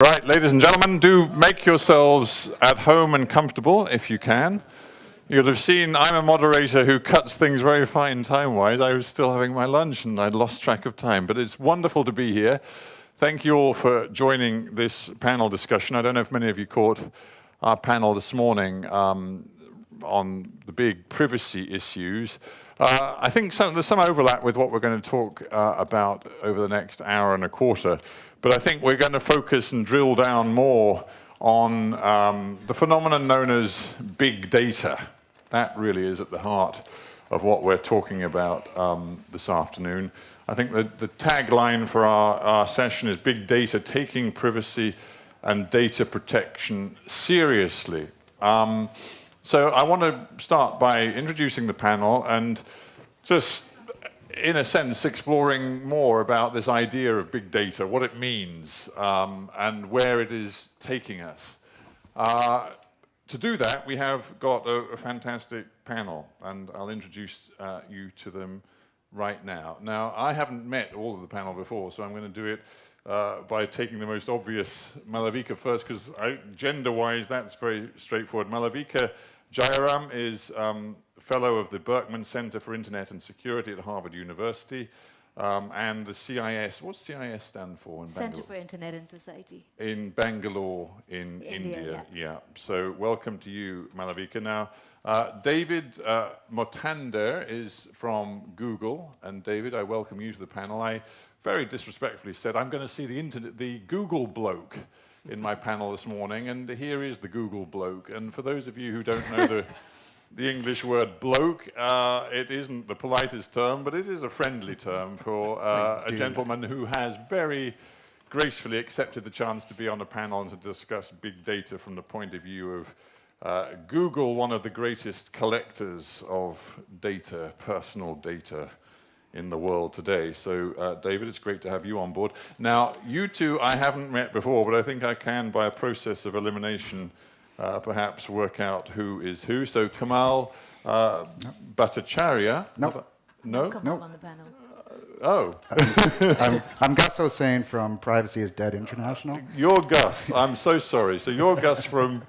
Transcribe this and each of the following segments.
Right, ladies and gentlemen, do make yourselves at home and comfortable if you can. You'll have seen I'm a moderator who cuts things very fine time-wise. I was still having my lunch and I'd lost track of time, but it's wonderful to be here. Thank you all for joining this panel discussion. I don't know if many of you caught our panel this morning um, on the big privacy issues. Uh, I think some, there's some overlap with what we're going to talk uh, about over the next hour and a quarter. But I think we're going to focus and drill down more on um, the phenomenon known as big data. That really is at the heart of what we're talking about um, this afternoon. I think the, the tagline for our, our session is big data, taking privacy and data protection seriously. Um, so I want to start by introducing the panel and just in a sense, exploring more about this idea of big data, what it means, um, and where it is taking us. Uh, to do that, we have got a, a fantastic panel, and I'll introduce uh, you to them right now. Now, I haven't met all of the panel before, so I'm going to do it uh, by taking the most obvious Malavika first, because gender-wise, that's very straightforward. Malavika Jayaram is um, fellow of the Berkman Center for Internet and Security at Harvard University. Um, and the CIS, what's CIS stand for in Center Bangalore? for Internet and Society. In Bangalore, in India, India, yeah. yeah. So welcome to you, Malavika. Now, uh, David uh, Mothander is from Google, and David, I welcome you to the panel. I very disrespectfully said I'm going to see the internet, the Google bloke in my panel this morning, and here is the Google bloke. And for those of you who don't know the the English word bloke. Uh, it isn't the politest term, but it is a friendly term for uh, a gentleman who has very gracefully accepted the chance to be on a panel and to discuss big data from the point of view of uh, Google, one of the greatest collectors of data, personal data in the world today. So, uh, David, it's great to have you on board. Now, you two I haven't met before, but I think I can, by a process of elimination, uh, perhaps work out who is who. So Kamal uh, Bhattacharya. No. No? Come Nope. on the panel. Oh, I'm, I'm Gus Hossain from Privacy is Dead International. you're Gus. I'm so sorry. So you're Gus from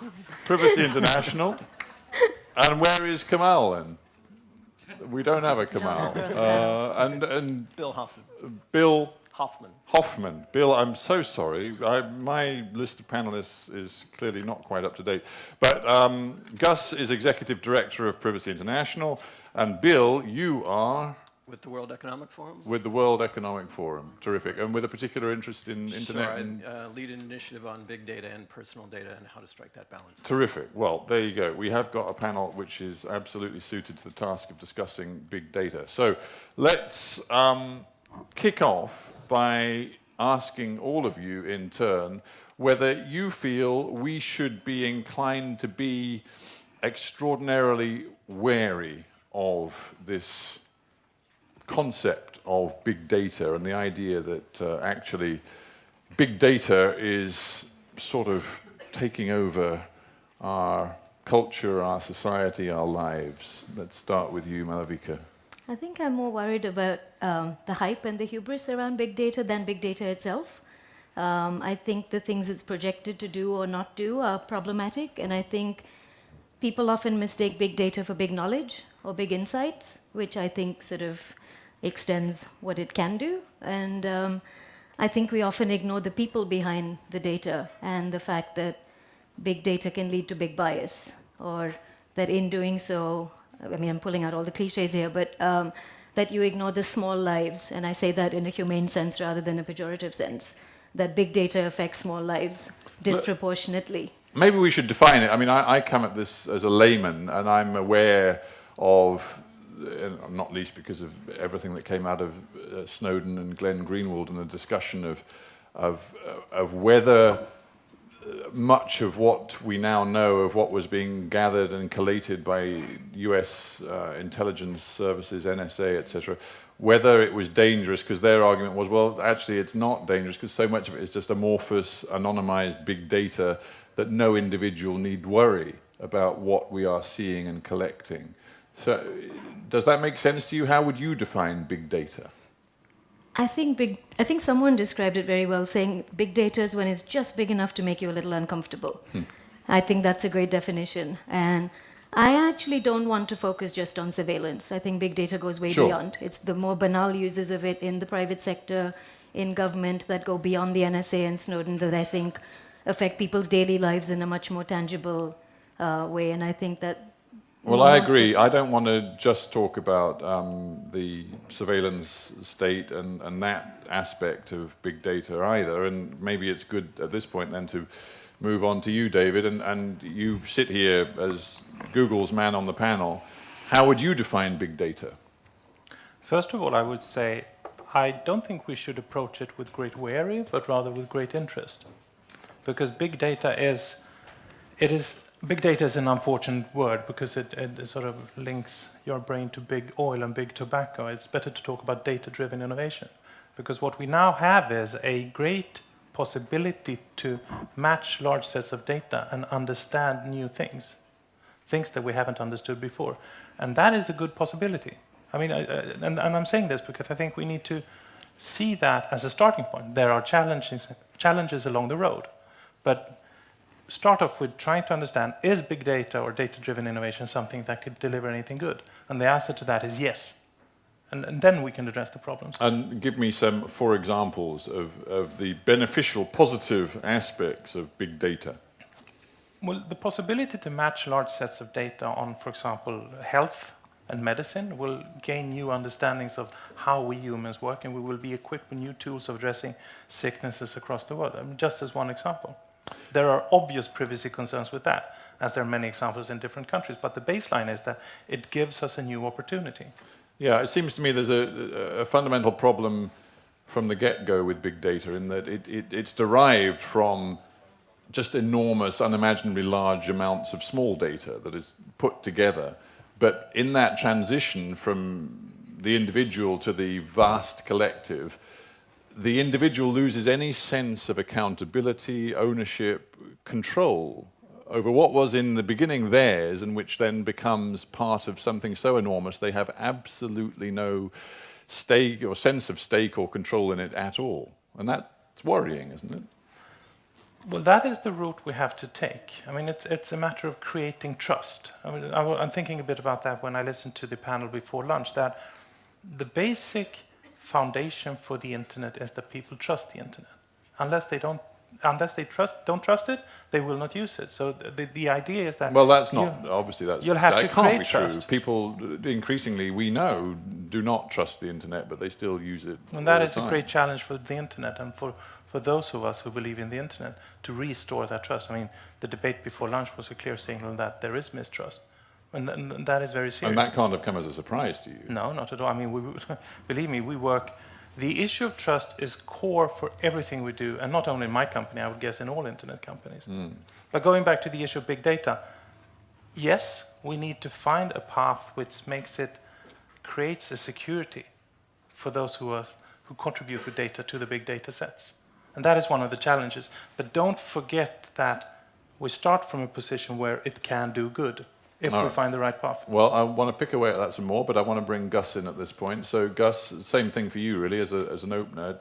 Privacy International. And where is Kamal then? We don't have a Kamal. Uh, and, and Bill Hoffman. Bill Hoffman. Hoffman. Bill, I'm so sorry. I, my list of panelists is clearly not quite up to date. But um, Gus is Executive Director of Privacy International, and Bill, you are With the World Economic Forum. with the World Economic Forum. Terrific. And with a particular interest in internet Sure, and uh, lead an initiative on big data and personal data and how to strike that balance. Terrific. Well, there you go. We have got a panel which is absolutely suited to the task of discussing big data. So let's um, kick off by asking all of you in turn whether you feel we should be inclined to be extraordinarily wary of this concept of big data and the idea that uh, actually big data is sort of taking over our culture, our society, our lives. Let's start with you, Malavika. I think I'm more worried about um, the hype and the hubris around big data than big data itself. Um, I think the things it's projected to do or not do are problematic, and I think people often mistake big data for big knowledge or big insights, which I think sort of extends what it can do. And um, I think we often ignore the people behind the data and the fact that big data can lead to big bias, or that in doing so, I mean, I'm pulling out all the cliches here, but um, that you ignore the small lives, and I say that in a humane sense rather than a pejorative sense, that big data affects small lives disproportionately. Maybe we should define it. I mean, I, I come at this as a layman, and I'm aware of, not least because of everything that came out of uh, Snowden and Glenn Greenwald and the discussion of, of, uh, of whether uh, much of what we now know of what was being gathered and collated by US uh, intelligence services, NSA, etc., whether it was dangerous, because their argument was, well, actually it's not dangerous because so much of it is just amorphous, anonymized big data that no individual need worry about what we are seeing and collecting. So does that make sense to you? How would you define big data? I think big. I think someone described it very well, saying big data is when it's just big enough to make you a little uncomfortable. I think that's a great definition, and I actually don't want to focus just on surveillance. I think big data goes way Sure. beyond. It's the more banal uses of it in the private sector, in government that go beyond the NSA and Snowden that I think affect people's daily lives in a much more tangible uh, way. And I think that. Well, I agree. I don't want to just talk about um, the surveillance state and, and that aspect of big data either. And maybe it's good at this point then to move on to you, David. And, and you sit here as Google's man on the panel. How would you define big data? First of all, I would say I don't think we should approach it with great worry, but rather with great interest. Because big data is, it is, big data is an unfortunate word because it, it sort of links your brain to big oil and big tobacco. It's better to talk about data-driven innovation. Because what we now have is a great possibility to match large sets of data and understand new things things that we haven't understood before. And that is a good possibility. I mean, I, I- and, and I'm saying this because I think we need to see that as a starting point. There are challenges, challenges along the road, but start off with trying to understand, is big data or data-driven innovation something that could deliver anything good? And the answer to that is yes. And, and then we can address the problems. And give me some, four examples of, of the beneficial, positive aspects of big data. Well, the possibility to match large sets of data on, for example, health and medicine will gain new understandings of how we humans work, and we will be equipped with new tools of addressing sicknesses across the world. I mean, just as one example. There are obvious privacy concerns with that, as there are many examples in different countries, but the baseline is that it gives us a new opportunity. Yeah, it seems to me there's a, a fundamental problem from the get-go with big data in that it, it, it's derived from just enormous, unimaginably large amounts of small data that is put together. But in that transition from the individual to the vast collective, the individual loses any sense of accountability, ownership, control over what was in the beginning theirs and which then becomes part of something so enormous they have absolutely no stake or sense of stake or control in it at all. And that's worrying, isn't it? Well, that is the route we have to take. I mean, it's, it's a matter of creating trust. I mean, I, am thinking a bit about that when I listened to the panel before lunch, that the basic foundation for the internet is that people trust the internet. Unless they don't, unless they trust, don't trust it, they will not use it. So the, the idea is that... Well, that's not, obviously that's, you'll have that to can't create be true. trust. People uh, increasingly, we know, do not trust the internet, but they still use it And that is a great challenge for the internet and for, for those of us who believe in the internet to restore that trust. I mean, the debate before lunch was a clear signal that there is mistrust. And, th- and that is very serious. And that can't have come as a surprise to you. No, not at all. I mean, we, believe me, we work. The issue of trust is core for everything we do, and not only in my company, I would guess in all internet companies. Hmm. But going back to the issue of big data, yes, we need to find a path which makes it, creates a security for those who, are, who contribute with data to the big data sets. And that is one of the challenges. But don't forget that we start from a position where it can do good if All we right. find the right path. Well, I want to pick away at that some more, but I want to bring Gus in at this point. So, Gus, same thing for you, really, as, a, as an opener.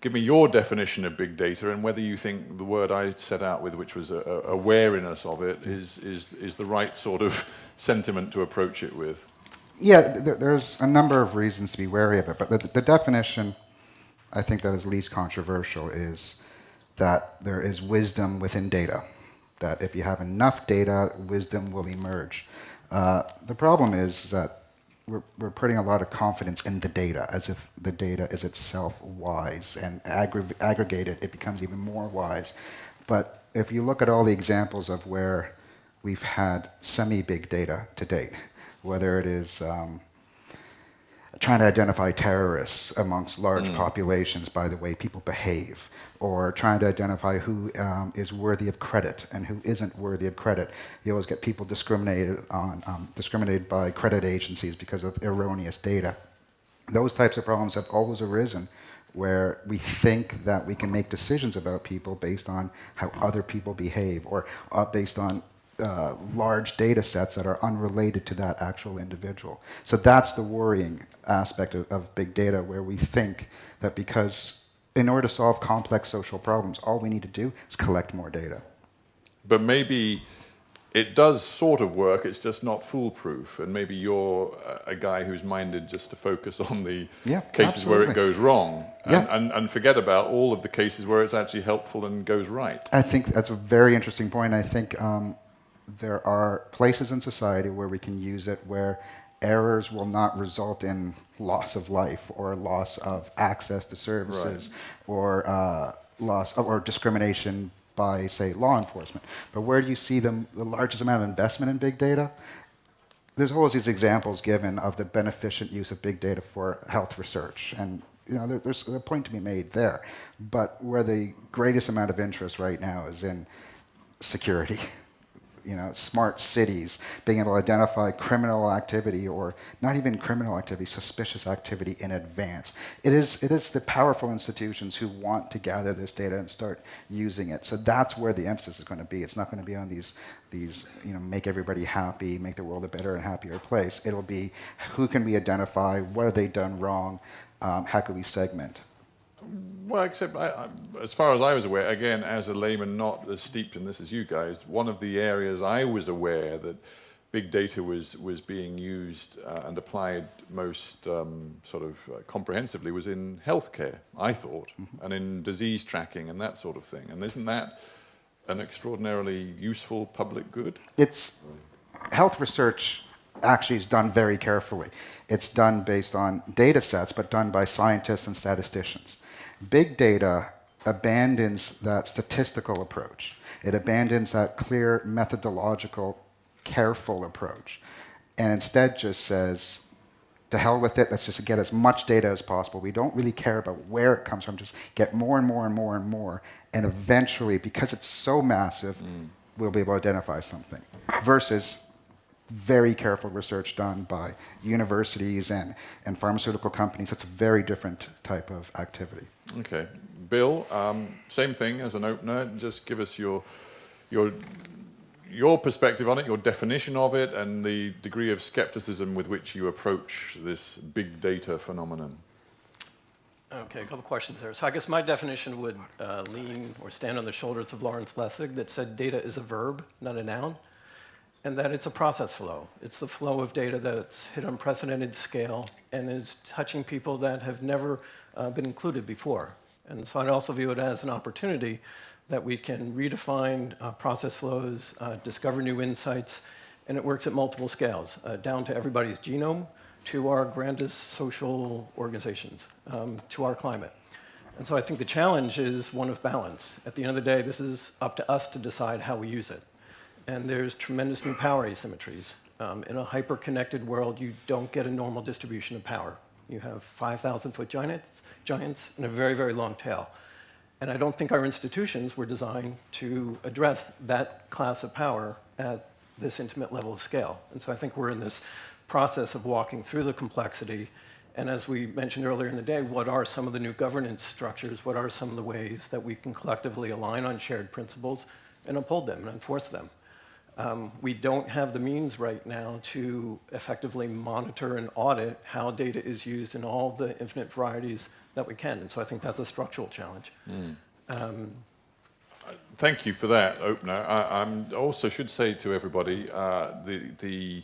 Give me your definition of big data and whether you think the word I set out with, which was a, a awareness of it, is, is, is the right sort of sentiment to approach it with. Yeah, there, there's a number of reasons to be wary of it, but the, the definition I think that is least controversial is that there is wisdom within data. That if you have enough data, wisdom will emerge. Uh, the problem is that we're, we're putting a lot of confidence in the data as if the data is itself wise and aggr- aggregated, it becomes even more wise. But if you look at all the examples of where we've had semi big data to date, whether it is um, trying to identify terrorists amongst large populations by the way people behave, or trying to identify who um, is worthy of credit and who isn't worthy of credit. You always get people discriminated on, um, discriminated by credit agencies because of erroneous data. Those types of problems have always arisen where we think that we can make decisions about people based on how other people behave or uh, based on uh, large data sets that are unrelated to that actual individual. So that's the worrying aspect of, of big data, where we think that because in order to solve complex social problems, all we need to do is collect more data. But maybe it does sort of work, it's just not foolproof. And maybe you're a guy who's minded just to focus on the Yeah, cases where it goes wrong and, Yeah. and, and forget about all of the cases where it's actually helpful and goes right. I think that's a very interesting point. I think um, there are places in society where we can use it where errors will not result in loss of life or loss of access to services or uh, loss or discrimination by, say, law enforcement. But where do you see them, the largest amount of investment in big data? there's always these examples given of the beneficent use of big data for health research, and you know there, there's a point to be made there. But where the greatest amount of interest right now is in security, you know, smart cities, being able to identify criminal activity or not even criminal activity, suspicious activity in advance. It is, it is the powerful institutions who want to gather this data and start using it. So that's where the emphasis is going to be. It's not going to be on these, these, you know, make everybody happy, make the world a better and happier place. It'll be who can we identify, what have they done wrong, um, how can we segment. Well, except I, I, as far as I was aware, again, as a layman not as steeped in this as you guys, one of the areas I was aware that big data was, was being used uh, and applied most um, sort of uh, comprehensively was in healthcare, I thought, and in disease tracking and that sort of thing. And isn't that an extraordinarily useful public good? it's health research actually is done very carefully. It's done based on data sets, but done by scientists and statisticians. Big data abandons that statistical approach. It abandons that clear methodological, careful approach, and instead just says, to hell with it, let's just get as much data as possible. We don't really care about where it comes from, just get more and more and more and more, and eventually, because it's so massive, mm. we'll be able to identify something. Versus very careful research done by universities and, and pharmaceutical companies. That's a very different type of activity. Okay. Bill, um, same thing as an opener. Just give us your, your, your perspective on it, your definition of it, and the degree of skepticism with which you approach this big data phenomenon. Okay, a couple questions there. So I guess my definition would uh, lean or stand on the shoulders of Lawrence Lessig that said data is a verb, not a noun, and that it's a process flow. It's the flow of data that's hit unprecedented scale and is touching people that have never uh, been included before. And so I'd also view it as an opportunity that we can redefine uh, process flows, uh, discover new insights, and it works at multiple scales, uh, down to everybody's genome, to our grandest social organizations, um, to our climate. And so I think the challenge is one of balance. At the end of the day, this is up to us to decide how we use it. And there's tremendous new power asymmetries. Um, in a hyper-connected world, you don't get a normal distribution of power. You have 5,000-foot giants, giants and a very, very long tail. And I don't think our institutions were designed to address that class of power at this intimate level of scale. And so I think we're in this process of walking through the complexity. And as we mentioned earlier in the day, what are some of the new governance structures? What are some of the ways that we can collectively align on shared principles and uphold them and enforce them? Um, we don't have the means right now to effectively monitor and audit how data is used in all the infinite varieties that we can. And so I think that's a structural challenge. Um, Thank you for that opener. I I'm also should say to everybody, uh, the, the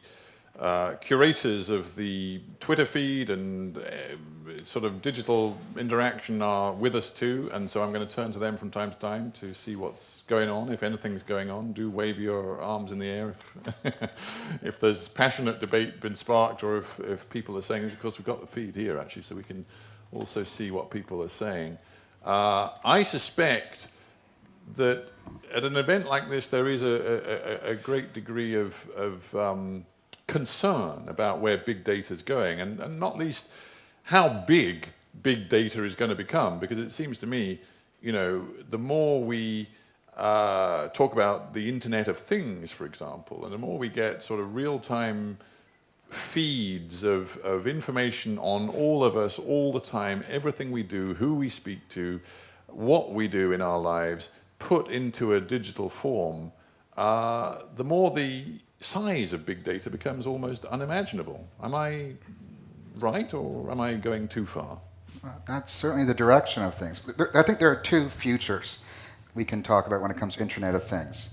uh, curators of the Twitter feed and uh, sort of digital interaction are with us too, and so I'm going to turn to them from time to time to see what's going on. If anything's going on, do wave your arms in the air if, if there's passionate debate been sparked or if, if people are saying. Of course, we've got the feed here actually, so we can also see what people are saying. Uh, I suspect that at an event like this, there is a, a, a great degree of, of um, concern about where big data is going, and, and not least how big big data is going to become, because it seems to me, you know, the more we uh, talk about the Internet of Things, for example, and the more we get sort of real-time feeds of, of information on all of us all the time, everything we do, who we speak to, what we do in our lives, put into a digital form, uh, the more the size of big data becomes almost unimaginable. Am I right, or am I going too far? That's certainly the direction of things. I think there are two futures we can talk about when it comes to Internet of Things.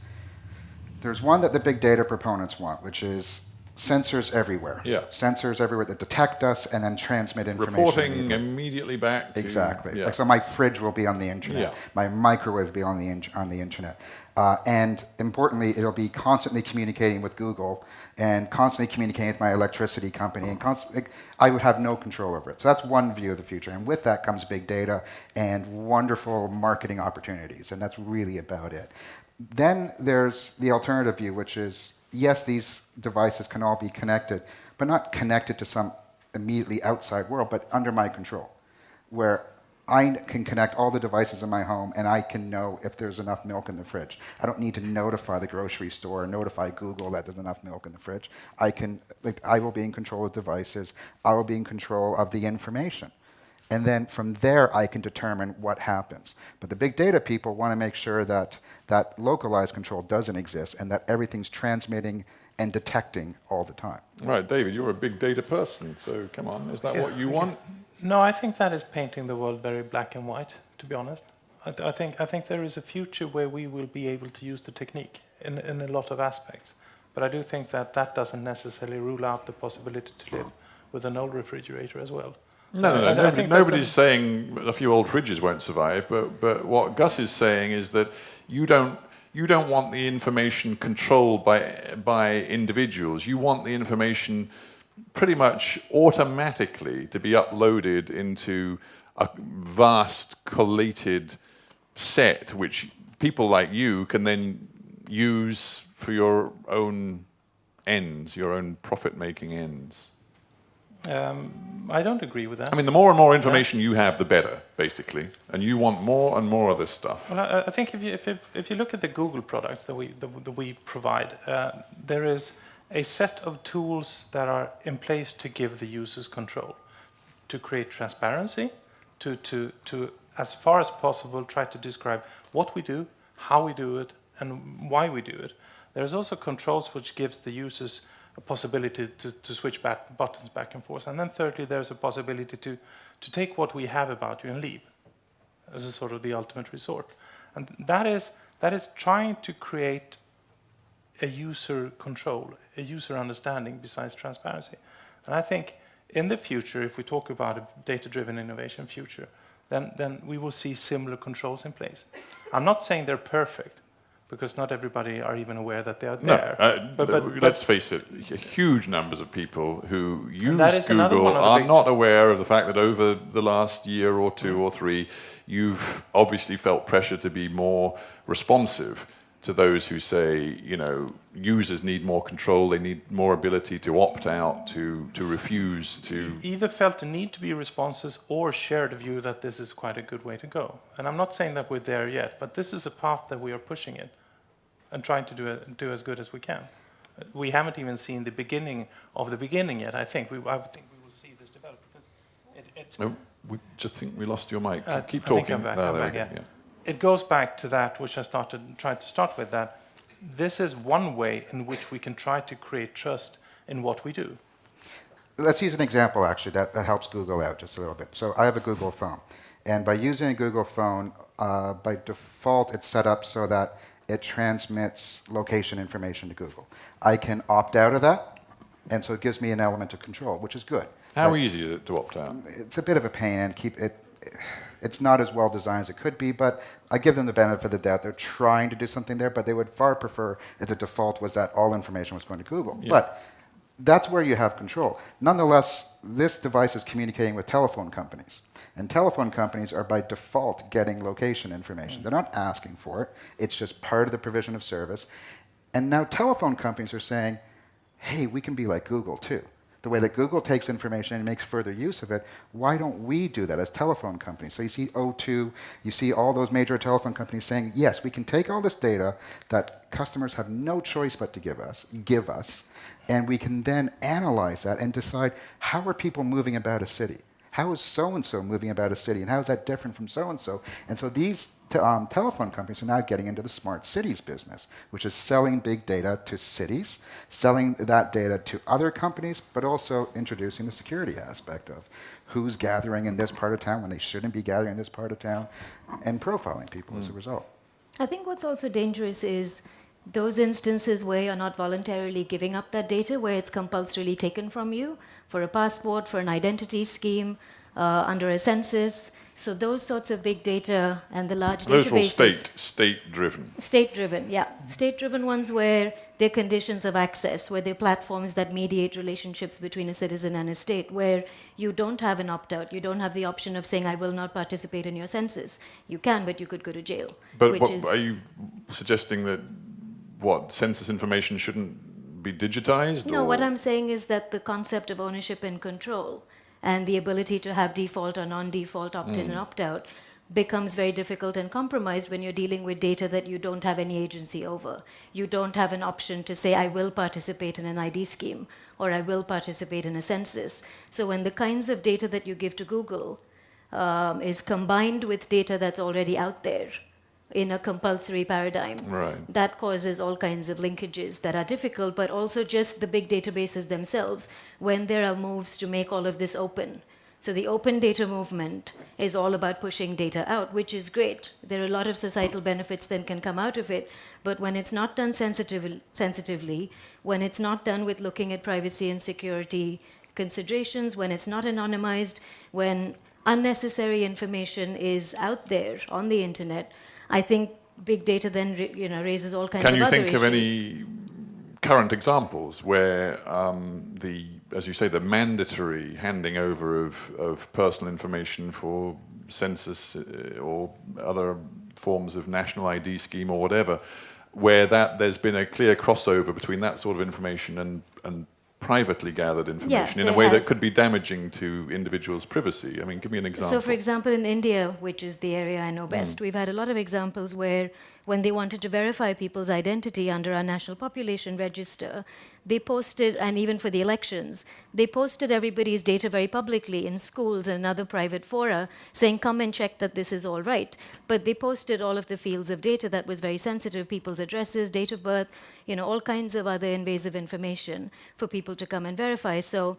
There's one that the big data proponents want, which is sensors everywhere. Yeah. Sensors everywhere that detect us and then transmit information. Reporting immediately. immediately back to... Exactly. Yeah. Like, so my fridge will be on the internet. Yeah. My microwave will be on the on the internet. Uh, and importantly, it'll be constantly communicating with Google and constantly communicating with my electricity company. And constantly, I would have no control over it. So that's one view of the future. And with that comes big data and wonderful marketing opportunities. And that's really about it. Then there's the alternative view, which is yes, these devices can all be connected, but not connected to some immediately outside world, but under my control, where I can connect all the devices in my home and I can know if there's enough milk in the fridge. I don't need to notify the grocery store or notify Google that there's enough milk in the fridge. I can, like, I will be in control of devices. I will be in control of the information. And then from there, I can determine what happens. But the big data people want to make sure that that localized control doesn't exist and that everything's transmitting and detecting all the time. Right, David, you're a big data person, so come on, is that what you want? No, I think that is painting the world very black and white, to be honest. I, th- I, think, I think there is a future where we will be able to use the technique in, in a lot of aspects. But I do think that that doesn't necessarily rule out the possibility to live with an old refrigerator as well. So No, no, no. I- I Nobody, think a- nobody's saying a few old fridges won't survive, but, but what Gus is saying is that you don't, you don't want the information controlled by, by individuals. You want the information pretty much automatically to be uploaded into a vast collated set, which people like you can then use for your own ends, your own profit-making ends. Um, I don't agree with that. I mean, the more and more information you have, the better, basically. And you want more and more of this stuff. Well, I, I think if you, if, you, if you look at the Google products that we, that, that we provide, uh, there is a set of tools that are in place to give the users control, to create transparency, to, to, to as far as possible, try to describe what we do, how we do it, and why we do it. There's also controls which gives the users a possibility to, to switch back buttons back and forth. And then thirdly, there's a possibility to, to take what we have about you and leave as a sort of the ultimate resort. And that is, that is trying to create a user control, a user understanding besides transparency. And I think in the future, if we talk about a data-driven innovation future, then, then we will see similar controls in place. I'm not saying they're perfect, because not everybody are even aware that they are No, there. uh, but, but, let's face it, huge numbers of people who use that is another Google one of the are not aware of the fact that over the last year or two or three, you've obviously felt pressure to be more responsive to those who say, you know, users need more control, they need more ability to opt out, to, to refuse to. either felt the need to be responsive or shared a view that this is quite a good way to go. And I'm not saying that we're there yet, but this is a path that we are pushing it and trying to do, it, do as good as we can. We haven't even seen the beginning of the beginning yet. I think we, I think we will see this develop because it, it, Oh, we just think we lost your mic. uh, Keep I think talking. I'm back, Ah, I'm back, we go, yeah. It goes back to that which I started tried to start with that this is one way in which we can try to create trust in what we do. Let's use an example, actually, that, that helps Google out just a little bit. So I have a Google phone. And by using a Google phone, uh, by default, it's set up so that it transmits location information to Google. I can opt out of that, and so it gives me an element of control, which is good. How But easy is it to opt out? It's a bit of a pain, and keep it. It's not as well designed as it could be, but I give them the benefit of the doubt. They're trying to do something there, but they would far prefer if the default was that all information was going to Google. Yeah. But that's where you have control. Nonetheless, this device is communicating with telephone companies. And telephone companies are by default getting location information. They're not asking for it, it's just part of the provision of service. And now telephone companies are saying, hey, we can be like Google too. The way that Google takes information and makes further use of it, why don't we do that as telephone companies? So you see O2, you see all those major telephone companies saying, yes, we can take all this data that customers have no choice but to give us, give us, and we can then analyze that and decide how are people moving about a city? How is so and so moving about a city? And how is that different from so and so? And so these te- um, telephone companies are now getting into the smart cities business, which is selling big data to cities, selling that data to other companies, but also introducing the security aspect of who's gathering in this part of town when they shouldn't be gathering in this part of town, and profiling people as a result. I think what's also dangerous is those instances where you're not voluntarily giving up that data, where it's compulsorily taken from you for a passport, for an identity scheme, uh, under a census. So those sorts of big data and the large Those databases. state, state-driven. State driven, yeah. State driven ones where they're conditions of access, where they're platforms that mediate relationships between a citizen and a state, where you don't have an opt out. You don't have the option of saying, I will not participate in your census. You can, but you could go to jail. But which what, is, are you suggesting that what census information shouldn't be digitized? no, or? what I'm saying is that the concept of ownership and control and the ability to have default or non default opt in and opt out becomes very difficult and compromised when you're dealing with data that you don't have any agency over. You don't have an option to say, I will participate in an ID scheme or I will participate in a census. So when the kinds of data that you give to Google um, is combined with data that's already out there in a compulsory paradigm, Right. that causes all kinds of linkages that are difficult, but also just the big databases themselves when there are moves to make all of this open. So the open data movement is all about pushing data out, which is great. There are a lot of societal benefits that can come out of it, but when it's not done sensitive, sensitively, when it's not done with looking at privacy and security considerations, when it's not anonymized, when unnecessary information is out there on the internet, I think big data then you know raises all kinds Can of you other think issues. of any current examples where um, the, as you say, the mandatory handing over of, of personal information for census uh, or other forms of national ID scheme or whatever, where that there's been a clear crossover between that sort of information and, and privately gathered information in a way that could be damaging to individuals' privacy? I mean, give me an example. So, for example, in India, which is the area I know Hmm. best, we've had a lot of examples where, when they wanted to verify people's identity under our national population register, they posted, and even for the elections, they posted everybody's data very publicly in schools and other private fora, saying, come and check that this is all right. But they posted all of the fields of data that was very sensitive people's addresses, date of birth, you know, all kinds of other invasive information for people to come and verify. So,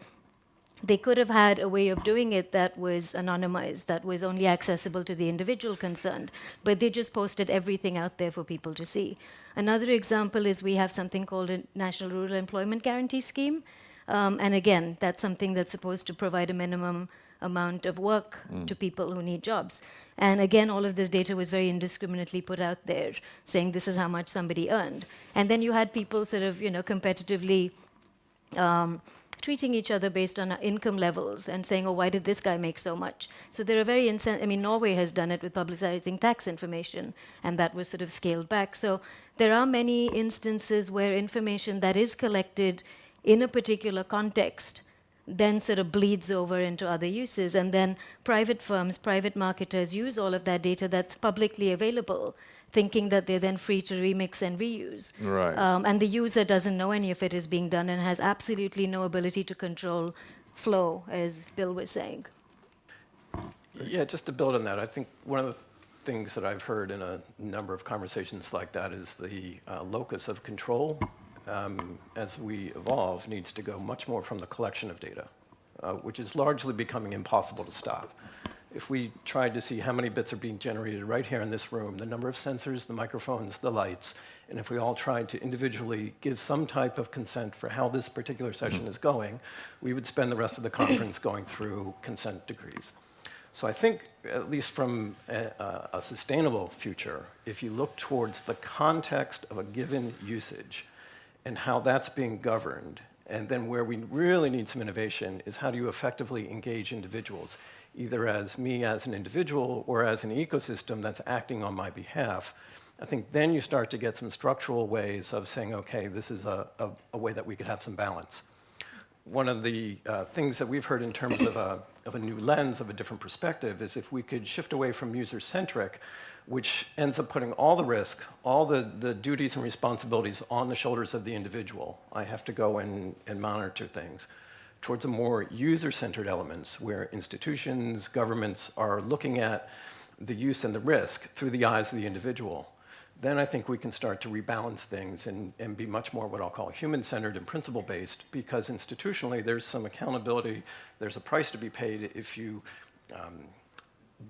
they could have had a way of doing it that was anonymized, that was only accessible to the individual concerned, but they just posted everything out there for people to see. Another example is we have something called a National Rural Employment Guarantee Scheme. Um, and again, that's something that's supposed to provide a minimum amount of work to people who need jobs. And again, all of this data was very indiscriminately put out there, saying this is how much somebody earned. And then you had people sort of, you know, competitively um, treating each other based on income levels and saying, oh, why did this guy make so much? So there are very, I mean, Norway has done it with publicizing tax information, and that was sort of scaled back. So there are many instances where information that is collected in a particular context then sort of bleeds over into other uses. And then private firms, private marketers use all of that data that's publicly available, thinking that they're then free to remix and reuse. Right. Um, and the user doesn't know any of it is being done and has absolutely no ability to control flow, as Bill was saying. Yeah, just to build on that, I think one of the things that I've heard in a number of conversations like that is the uh, locus of control, um, as we evolve, needs to go much more from the collection of data, uh, which is largely becoming impossible to stop. If we tried to see how many bits are being generated right here in this room, the number of sensors, the microphones, the lights, and if we all tried to individually give some type of consent for how this particular mm-hmm. session is going, we would spend the rest of the conference going through consent decrees. So I think, at least from a, a- a sustainable future, if you look towards the context of a given usage and how that's being governed, and then where we really need some innovation is how do you effectively engage individuals, either as me as an individual or as an ecosystem that's acting on my behalf. I think then you start to get some structural ways of saying, okay, this is a, a, a way that we could have some balance one of the uh, things that we've heard in terms of a, of a new lens, of a different perspective, is if we could shift away from user-centric, which ends up putting all the risk, all the, the duties and responsibilities on the shoulders of the individual. I have to go and, and monitor things towards a more user-centered elements where institutions, governments are looking at the use and the risk through the eyes of the individual, then I think we can start to rebalance things and, and be much more what I'll call human-centered and principle-based because institutionally there's some accountability, there's a price to be paid if you um,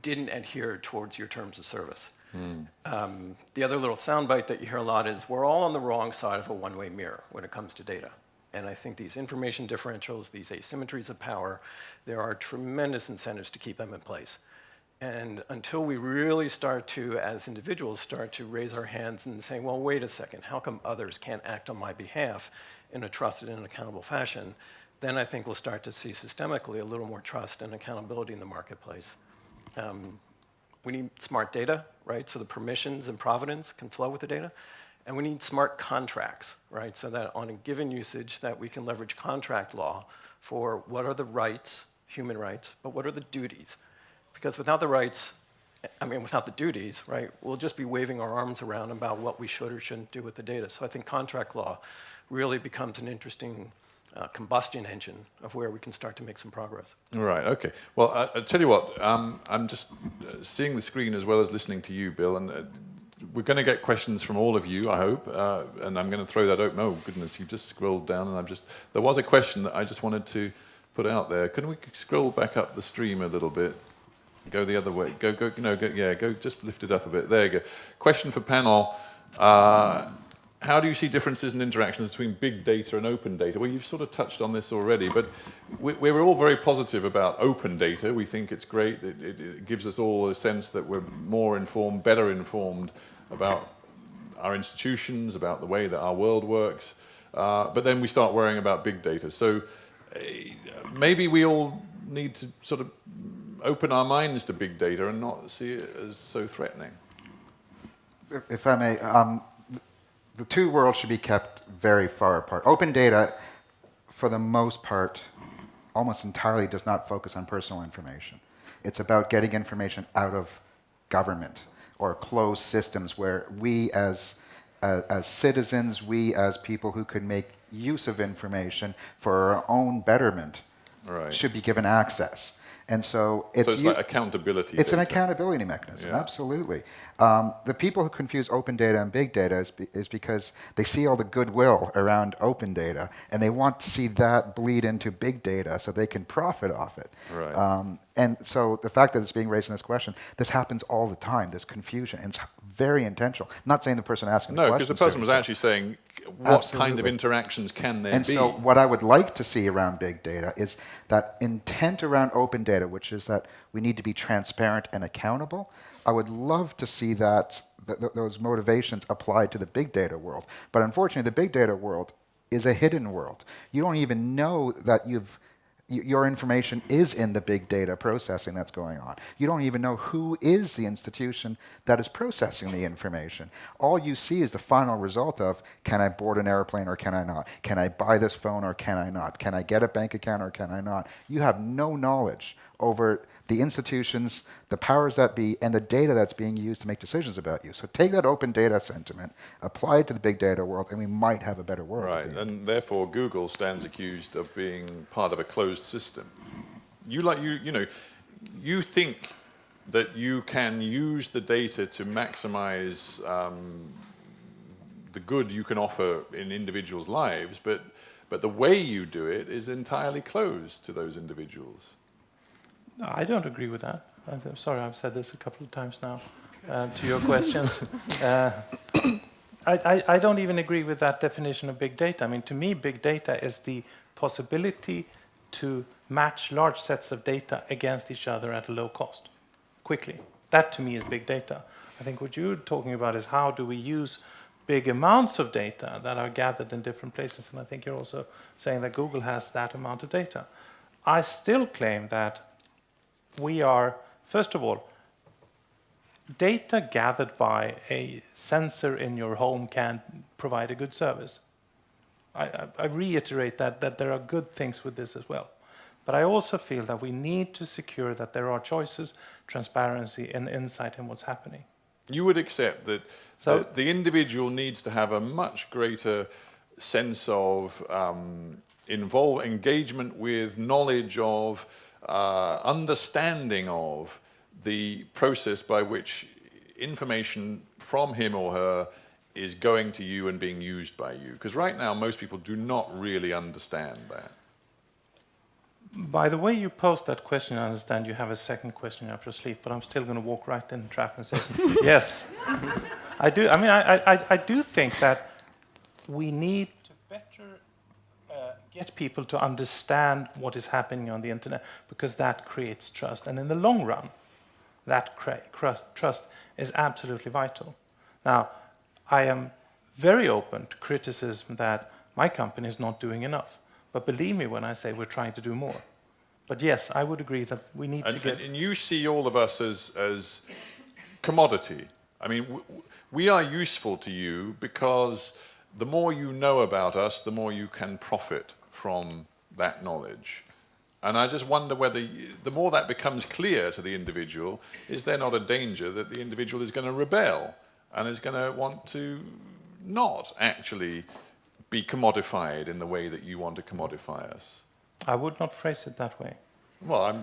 didn't adhere towards your terms of service. Um, the other little soundbite that you hear a lot is we're all on the wrong side of a one-way mirror when it comes to data. And I think these information differentials, these asymmetries of power, there are tremendous incentives to keep them in place. And until we really start to, as individuals, start to raise our hands and say, well, wait a second, how come others can't act on my behalf in a trusted and accountable fashion, then I think we'll start to see systemically a little more trust and accountability in the marketplace. Um, we need smart data, right? So the permissions and providence can flow with the data. And we need smart contracts, right? So that on a given usage that we can leverage contract law for what are the rights, human rights, but what are the duties? Because without the rights, I mean, without the duties, right, we'll just be waving our arms around about what we should or shouldn't do with the data. So I think contract law really becomes an interesting uh, combustion engine of where we can start to make some progress. Right. Okay. Well, I, I tell you what. Um, I'm just uh, seeing the screen as well as listening to you, Bill, and uh, we're going to get questions from all of you. I hope, uh, and I'm going to throw that open. Oh goodness, you just scrolled down, and I'm just. There was a question that I just wanted to put out there. Can we scroll back up the stream a little bit? Go the other way. Go, go. No, go. Yeah, go. Just lift it up a bit. There you go. Question for panel. Uh, how do you see differences in interactions between big data and open data? Well, you've sort of touched on this already, but we, we're all very positive about open data. We think it's great. It, it, it, gives us all a sense that we're more informed, better informed about our institutions, about the way that our world works. Uh, but then we start worrying about big data. So uh, maybe we all need to sort of open our minds to big data and not see it as so threatening. If, if I may, um, the two worlds should be kept very far apart. Open data, for the most part, almost entirely does not focus on personal information. It's about getting information out of government or closed systems where we as, as, as citizens, we as people who can make use of information for our own betterment right. should be given access. And so it's, so it's like accountability. It's data. an accountability mechanism, yeah. absolutely. Um, the people who confuse open data and big data is, be, is, because they see all the goodwill around open data and they want to see that bleed into big data so they can profit off it. Right. Um, and so the fact that it's being raised in this question, this happens all the time, this confusion. And it's very intentional. I'm not saying the person asking no, the question. No, because the person was actually saying, what Absolutely. kind of interactions can there and be? And so what I would like to see around big data is that intent around open data, which is that we need to be transparent and accountable. I would love to see that th th those motivations applied to the big data world. But unfortunately, the big data world is a hidden world. You don't even know that you've your information is in the big data processing that's going on. You don't even know who is the institution that is processing the information. All you see is the final result of, can I board an airplane or can I not? Can I buy this phone or can I not? Can I get a bank account or can I not? You have no knowledge over the institutions, the powers that be, and the data that's being used to make decisions about you. So take that open data sentiment, apply it to the big data world, and we might have a better world. Right, and therefore Google stands accused of being part of a closed system. You like you you know, you think that you can use the data to maximize um, the good you can offer in individuals' lives, but but the way you do it is entirely closed to those individuals. No, I don't agree with that. I'm sorry, I've said this a couple of times now uh, to your questions. Uh, I, I, I, don't even agree with that definition of big data. I mean, to me, big data is the possibility to match large sets of data against each other at a low cost, quickly. That, to me, is big data. I think what you're talking about is how do we use big amounts of data that are gathered in different places. And I think you're also saying that Google has that amount of data. I still claim that we are, first of all, data gathered by a sensor in your home can provide a good service. I, I, I, reiterate that, that there are good things with this as well. But I also feel that we need to secure that there are choices, transparency, and insight in what's happening. You would accept that so, the, the individual needs to have a much greater sense of um, involve engagement with, knowledge of, uh, understanding of the process by which information from him or her is going to you and being used by you? Because right now, most people do not really understand that. By the way you posed that question, I understand you have a second question up your sleeve, but I'm still going to walk right in the trap and say, yes. I do. I mean, I, I, I do think that we need to better get people to understand what is happening on the internet because that creates trust. And in the long run, that trust is absolutely vital. Now, I am very open to criticism that my company is not doing enough. But believe me when I say we're trying to do more. But yes, I would agree that we need And, to get. and, you see all of us as, as commodity. I mean, we are useful to you because the more you know about us, the more you can profit from that knowledge. And I just wonder whether you, the more that becomes clear to the individual, is there not a danger that the individual is going to rebel and is going to want to not actually be commodified in the way that you want to commodify us? I would not phrase it that way. Well, I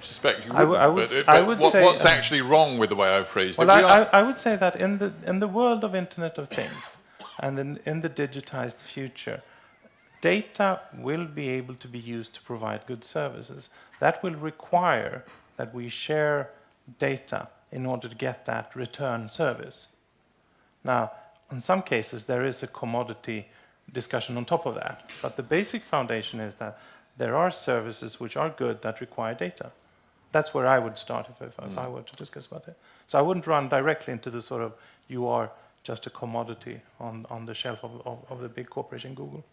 suspect you I wouldn't, w- I would but, but I would what, say, what's uh, actually wrong with the way I've phrased Well, it? I, I, I would say that in the, in the world of Internet of Things and in, in the digitized future, data will be able to be used to provide good services. That will require that we share data in order to get that return service. Now, in some cases, there is a commodity discussion on top of that, but the basic foundation is that there are services which are good that require data. That's where I would start if, if, if I hmm. were to discuss about it. So I wouldn't run directly into the sort of you are just a commodity on, on the shelf of, of, of the big corporation Google.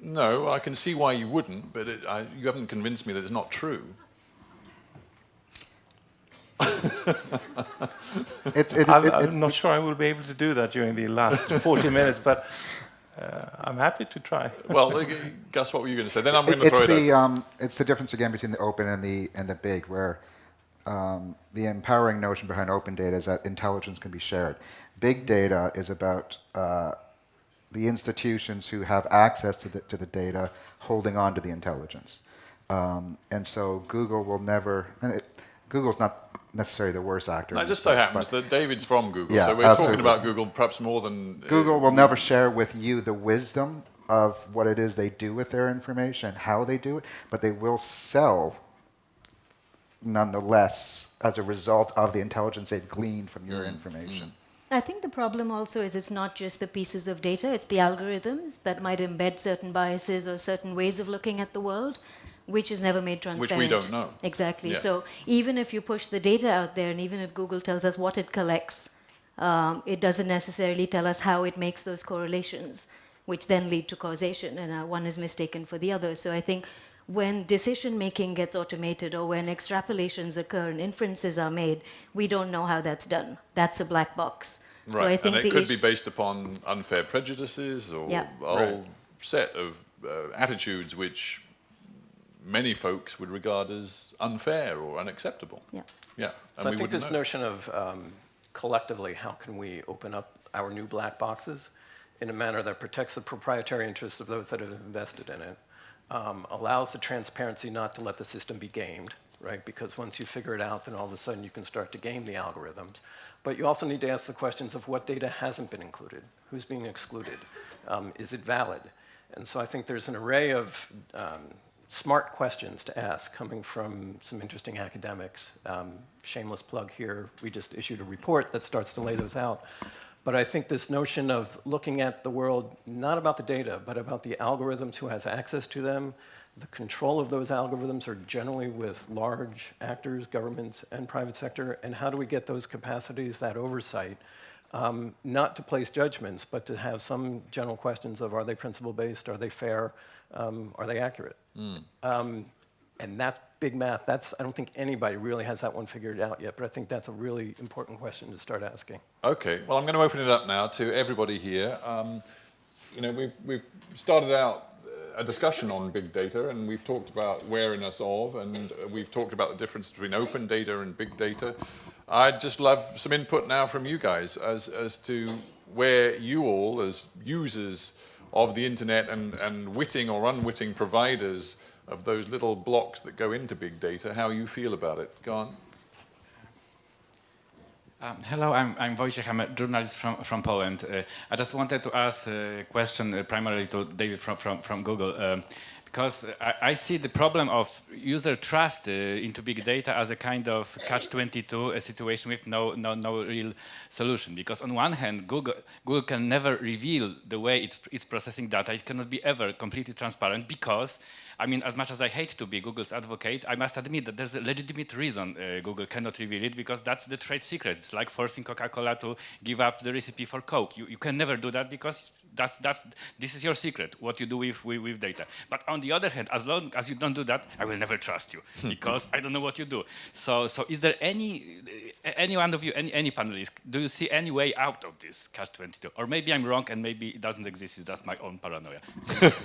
No, I can see why you wouldn't, but it, I, you haven't convinced me that it's not true. It's, it, I'm, I'm not sure I will be able to do that during the last 40 minutes, but uh, I'm happy to try. Well, Gus, what were you going to say? Then I'm going to it's throw it out. um, it's the difference again between the open and the and the big, where um, the empowering notion behind open data is that intelligence can be shared. Big data is about uh, the institutions who have access to the to the data holding on to the intelligence, um, and so Google will never. And it, Google's not necessarily the worst actor. In it just so happens that David's from Google, Yeah, so we're absolutely. talking about Google perhaps more than uh, Google will never share with you the wisdom of what it is they do with their information, how they do it, but they will sell nonetheless as a result of the intelligence they've gleaned from your information. I think the problem also is it's not just the pieces of data, it's the algorithms that might embed certain biases or certain ways of looking at the world, which is never made transparent. Which we don't know. Exactly. Yeah. So even if you push the data out there, and even if Google tells us what it collects, um, it doesn't necessarily tell us how it makes those correlations, which then lead to causation, and uh, one is mistaken for the other. So I think when decision making gets automated or when extrapolations occur and inferences are made, we don't know how that's done. That's a black box. Right, So I think and it could be based upon unfair prejudices or Yeah. a whole set of uh, attitudes which many folks would regard as unfair or unacceptable. Yeah. Yeah. So and I we think wouldn't this know. notion of um, collectively, how can we open up our new black boxes in a manner that protects the proprietary interests of those that have invested in it, um, allows the transparency not to let the system be gamed, right? Because once you figure it out, then all of a sudden you can start to game the algorithms. But you also need to ask the questions of what data hasn't been included, who's being excluded, um, is it valid? And so I think there's an array of um, smart questions to ask coming from some interesting academics. Um, shameless plug here, we just issued a report that starts to lay those out. But I think this notion of looking at the world not about the data, but about the algorithms, who has access to them, the control of those algorithms are generally with large actors, governments, and private sector, and how do we get those capacities, that oversight, um, not to place judgments, but to have some general questions of are they principle-based, are they fair, um, are they accurate? Um, and that's big math. That's, I don't think anybody really has that one figured out yet, but I think that's a really important question to start asking. Okay, well, I'm going to open it up now to everybody here. Um, you know, we've, we've started out uh, a discussion on big data, and we've talked about wariness of, and we've talked about the difference between open data and big data. I'd just love some input now from you guys as, as to where you all, as users of the internet and, and witting or unwitting providers of those little blocks that go into big data, how you feel about it. Go on. Um, hello, I'm, I'm Wojciech, I'm a journalist from, from Poland. Uh, I just wanted to ask a question uh, primarily to David from, from, from Google. Um, because I, I, see the problem of user trust uh, into big data as a kind of catch-22, a situation with no, no, no real solution. Because on one hand, Google, Google can never reveal the way it, it's processing data. It cannot be ever completely transparent because I mean, as much as I hate to be Google's advocate, I must admit that there's a legitimate reason uh, Google cannot reveal it because that's the trade secret. It's like forcing Coca-Cola to give up the recipe for Coke. You, you can never do that because that's, that's, this is your secret, what you do with, with, with, data. But on the other hand, as long as you don't do that, I will never trust you because I don't know what you do. So, so is there any, any one of you, any, any panelists, do you see any way out of this catch-22? Or maybe I'm wrong and maybe it doesn't exist, it's just my own paranoia.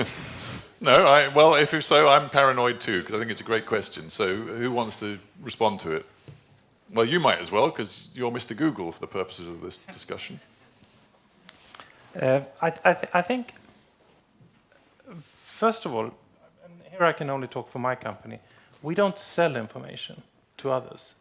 no, I, well, if so, I'm paranoid too, because I think it's a great question. So who wants to respond to it? Well, you might as well, because you're Mr. Google for the purposes of this discussion. Uh, I, I, th I, think, first of all, here I can only talk for my company, we don't sell information to others.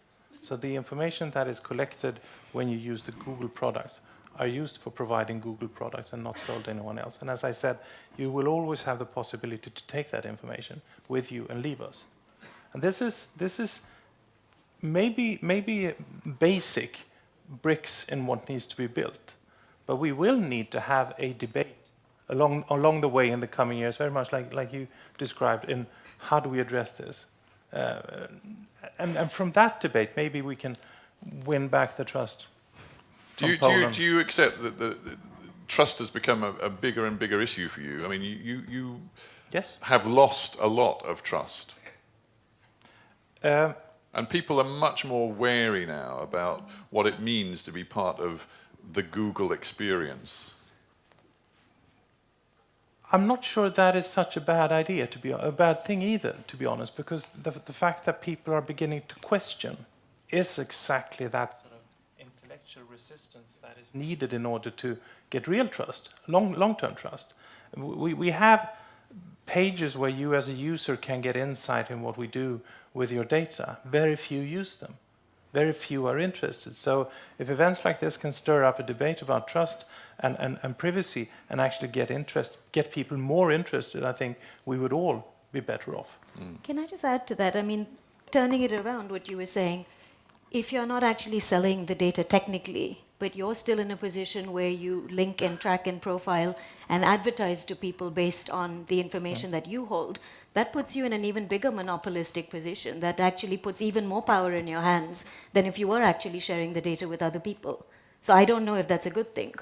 So the information that is collected when you use the Google products are used for providing Google products and not sold to anyone else. And as I said, you will always have the possibility to take that information with you and leave us. And this is, this is maybe, maybe basic bricks in what needs to be built. But we will need to have a debate along, along the way in the coming years, very much like, like you described, in how do we address this? Uh, and, and from that debate, maybe we can win back the trust. Do you, do you, do you, accept that the, the trust has become a, a, bigger and bigger issue for you? I mean, you, you, you yes. have lost a lot of trust. Uh, and people are much more wary now about what it means to be part of the Google experience? I'm not sure that is such a bad idea, to be a bad thing either, to be honest, because the, the fact that people are beginning to question is exactly that sort of intellectual resistance that is needed in order to get real trust, long, long-term trust. We, we have pages where you as a user can get insight in what we do with your data. Very few use them very few are interested. So if events like this can stir up a debate about trust and, and, and privacy and actually get interest, get people more interested, I think we would all be better off. Mm. Can I just add to that? I mean, turning it around, what you were saying, if you're not actually selling the data technically, but you're still in a position where you link and track and profile and advertise to people based on the information that you hold, that puts you in an even bigger monopolistic position that actually puts even more power in your hands than if you were actually sharing the data with other people. So I don't know if that's a good thing.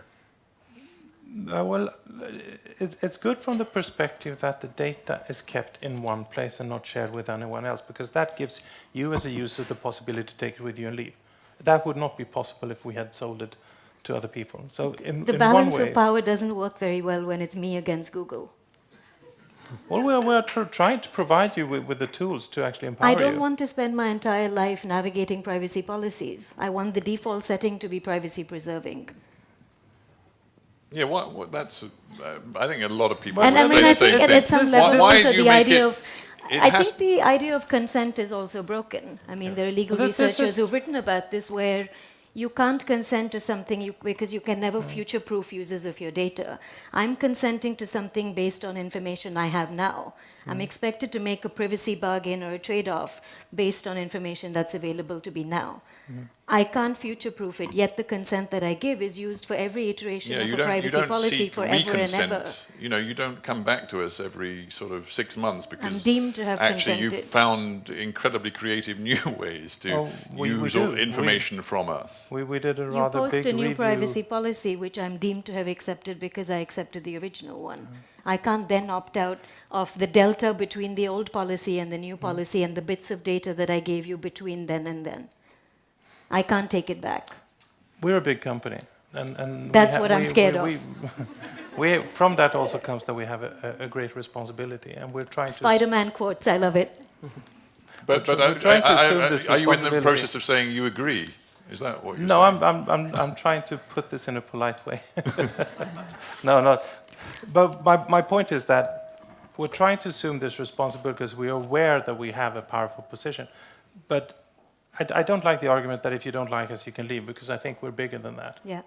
Uh, well, it, it's good from the perspective that the data is kept in one place and not shared with anyone else, because that gives you as a user the possibility to take it with you and leave. That would not be possible if we had sold it to other people. So in, the in balance way, of power doesn't work very well when it's me against Google. Well, we're, we're tr trying to provide you with, with, the tools to actually empower you. I don't you. want to spend my entire life navigating privacy policies. I want the default setting to be privacy preserving. Yeah, what, what that's, uh, I think a lot of people and I mean, I think at, at some level also the idea of, I think the idea of consent is also broken. I mean, yeah. there are legal researchers who've written about this where you can't consent to something you, because you can never future-proof users of your data. I'm consenting to something based on information I have now. I'm expected to make a privacy bargain or a trade-off based on information that's available to me now. Mm. I can't future-proof it, yet the consent that I give is used for every iteration yeah, of a privacy policy forever and ever. You know, you don't come back to us every sort of six months because I'm deemed to have actually consented. you've found incredibly creative new ways to oh, we, use we information we, from us. We, we did a you rather post big a new review. privacy policy, which I'm deemed to have accepted because I accepted the original one. Mm. I can't then opt out of the delta between the old policy and the new mm. policy mm. and the bits of data that I gave you between then and then. I can't take it back. We're a big company. And, and That's what I'm we, scared we, of. We, from that also comes that we have a, a great responsibility, and we're trying Spider-Man quotes, I love it. but but I, I, I, are you in the process of saying you agree? Is that what you're no, saying? No, I'm, I'm, I'm, I'm trying to put this in a polite way. no, no. But my, my point is that we're trying to assume this responsibility because we are aware that we have a powerful position. But I, I don't like the argument that if you don't like us, you can leave, because I think we're bigger than that. Yeah.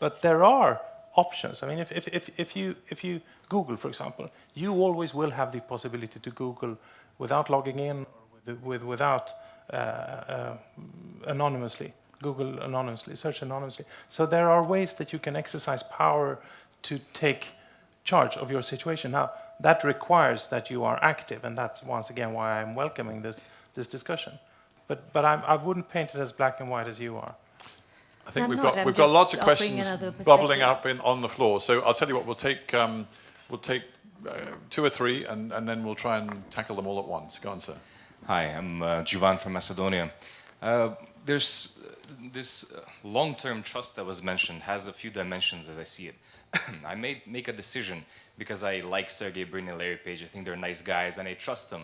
But there are options. I mean, if, if, if, if, you, if you Google, for example, you always will have the possibility to Google without logging in, or with, with, without uh, uh, anonymously, Google anonymously, search anonymously. So there are ways that you can exercise power to take charge of your situation. Now, that requires that you are active, and that's once again why I'm welcoming this, this discussion. But, but I'm, I wouldn't paint it as black and white as you are. I think I'm we've not, got I'm we've got lots of questions bubbling up in, on the floor. So I'll tell you what, we'll take um, we'll take uh, two or three, and, and then we'll try and tackle them all at once. Go on, sir. Hi, I'm uh, Juvan from Macedonia. Uh, there's uh, this uh, long-term trust that was mentioned has a few dimensions as I see it. I may make a decision because I like Sergey Brin and Larry Page. I think they're nice guys and I trust them.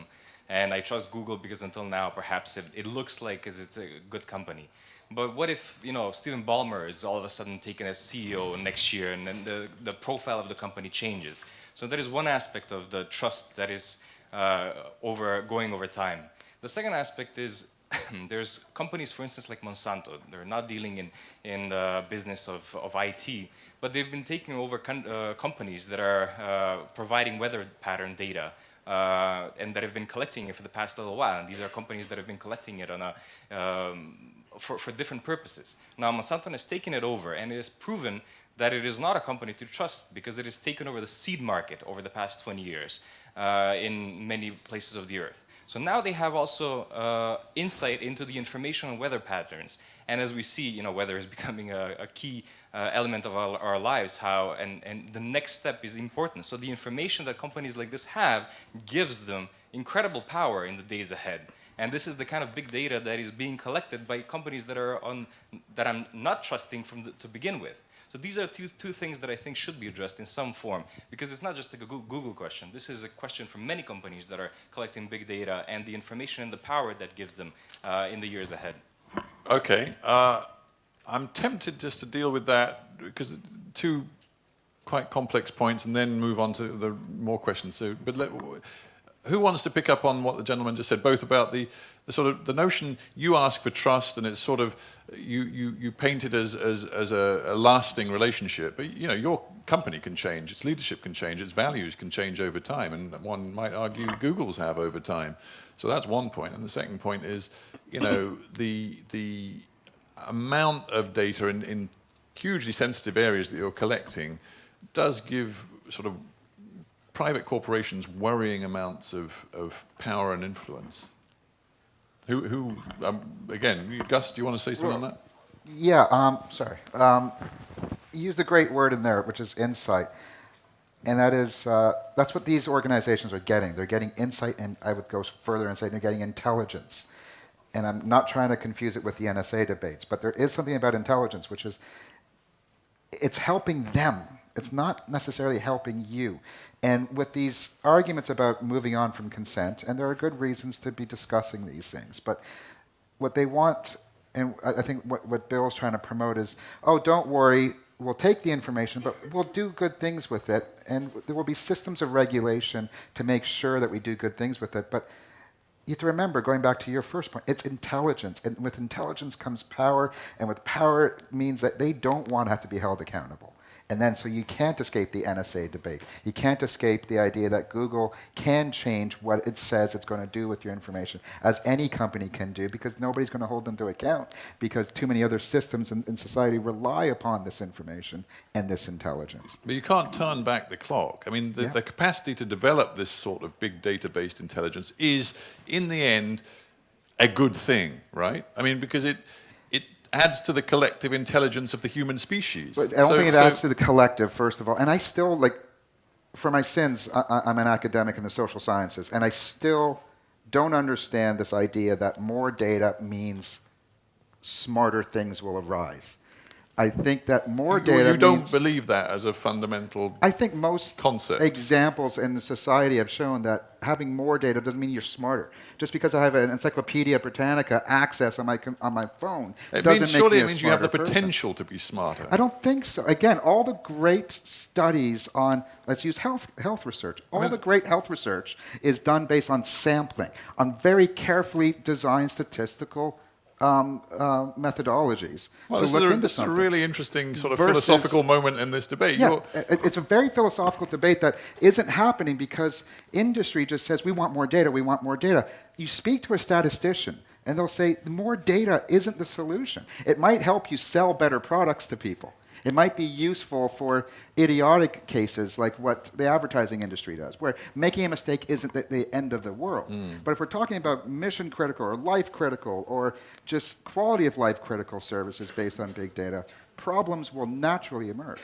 And I trust Google because until now, perhaps it, it looks like it's a good company. But what if, you know, Stephen Ballmer is all of a sudden taken as CEO next year and then the, the profile of the company changes? So that is one aspect of the trust that is uh, over going over time. The second aspect is there's companies, for instance, like Monsanto. They're not dealing in in the business of, of IT, but they've been taking over con- uh, companies that are uh, providing weather pattern data. Uh, and that have been collecting it for the past little while. And these are companies that have been collecting it on a, um, for, for different purposes. Now, Monsanto has taken it over, and it has proven that it is not a company to trust because it has taken over the seed market over the past 20 years uh, in many places of the earth. So now they have also uh, insight into the information on weather patterns. And as we see, you know, weather is becoming a, a key uh, element of our, our lives, how, and, and the next step is important. So the information that companies like this have gives them incredible power in the days ahead. And this is the kind of big data that is being collected by companies that are on, that I'm not trusting from the, to begin with. So these are two, two things that I think should be addressed in some form, because it's not just like a Google question. This is a question from many companies that are collecting big data and the information and the power that gives them uh, in the years ahead. Okay. Uh, I'm tempted just to deal with that because two quite complex points, and then move on to the more questions. So, but let, who wants to pick up on what the gentleman just said, both about the, the sort of the notion you ask for trust, and it's sort of you you, you paint it as as, as a, a lasting relationship. But you know, your company can change, its leadership can change, its values can change over time, and one might argue Google's have over time. So that's one point, and the second point is, you know, the the amount of data in, in hugely sensitive areas that you're collecting does give sort of private corporations worrying amounts of, of power and influence. Who, who um, again, Gus, do you want to say something on that? Yeah, um, sorry. Um, you used a great word in there, which is insight. And that is, uh, that's what these organizations are getting. They're getting insight, and I would go further and say they're getting intelligence. And I'm not trying to confuse it with the NSA debates, but there is something about intelligence, which is it's helping them. It's not necessarily helping you. And with these arguments about moving on from consent, and there are good reasons to be discussing these things, but what they want, and I think what, what Bill's trying to promote is, oh, don't worry, we'll take the information, but we'll do good things with it, and there will be systems of regulation to make sure that we do good things with it. But you have to remember, going back to your first point, it's intelligence. And with intelligence comes power, and with power means that they don't want to have to be held accountable. And then, so you can't escape the NSA debate. You can't escape the idea that Google can change what it says it's going to do with your information, as any company can do, because nobody's going to hold them to account, because too many other systems in, in society rely upon this information and this intelligence. But you can't turn back the clock. I mean, the, Yeah. the capacity to develop this sort of big data-based intelligence is, in the end, a good thing, right? I mean, because it it adds to the collective intelligence of the human species. But I don't So- think it so- adds to the collective, first of all. And I still, like, for my sins, I, I- I'm an academic in the social sciences, and I still don't understand this idea that more data means smarter things will arise. I think that more You- data You don't believe that as a fundamental. I think most concept. examples in society have shown that having more data doesn't mean you're smarter. Just because I have an Encyclopedia Britannica access on my on my phone It doesn't means, make surely me it means you have the smarter person. potential to be smarter. I don't think so. Again, all the great studies on, let's use health, health research. All the great health research is done based on sampling, on very carefully designed statistical um, uh, methodologies Well, to this is, a, into this is a really interesting sort of Versus- philosophical moment in this debate. Yeah, it- it's a very philosophical debate that isn't happening because industry just says we want more data, we want more data. You speak to a statistician and they'll say more data isn't the solution. It might help you sell better products to people. It might be useful for idiotic cases like what the advertising industry does, where making a mistake isn't the, the end of the world. Mm. But if we're talking about mission critical or life critical or just quality of life critical services based on big data, problems will naturally emerge.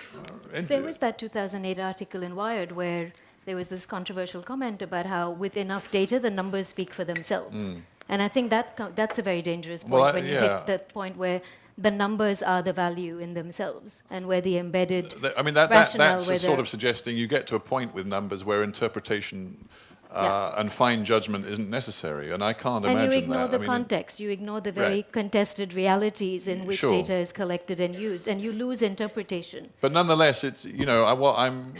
There was that 2008 article in Wired where there was this controversial comment about how with enough data, the numbers speak for themselves. Mm. And I think that co- that's a very dangerous point Well, I- when you yeah. hit that point where the numbers are the value in themselves and where the embedded I mean, that, that, that's a sort of suggesting you get to a point with numbers where interpretation uh, Yeah. and fine judgment isn't necessary, and I can't and imagine you ignore that. the I mean, context, you ignore the very Right. contested realities in which Sure. data is collected and used, and you lose interpretation. But nonetheless, it's you know I, what I'm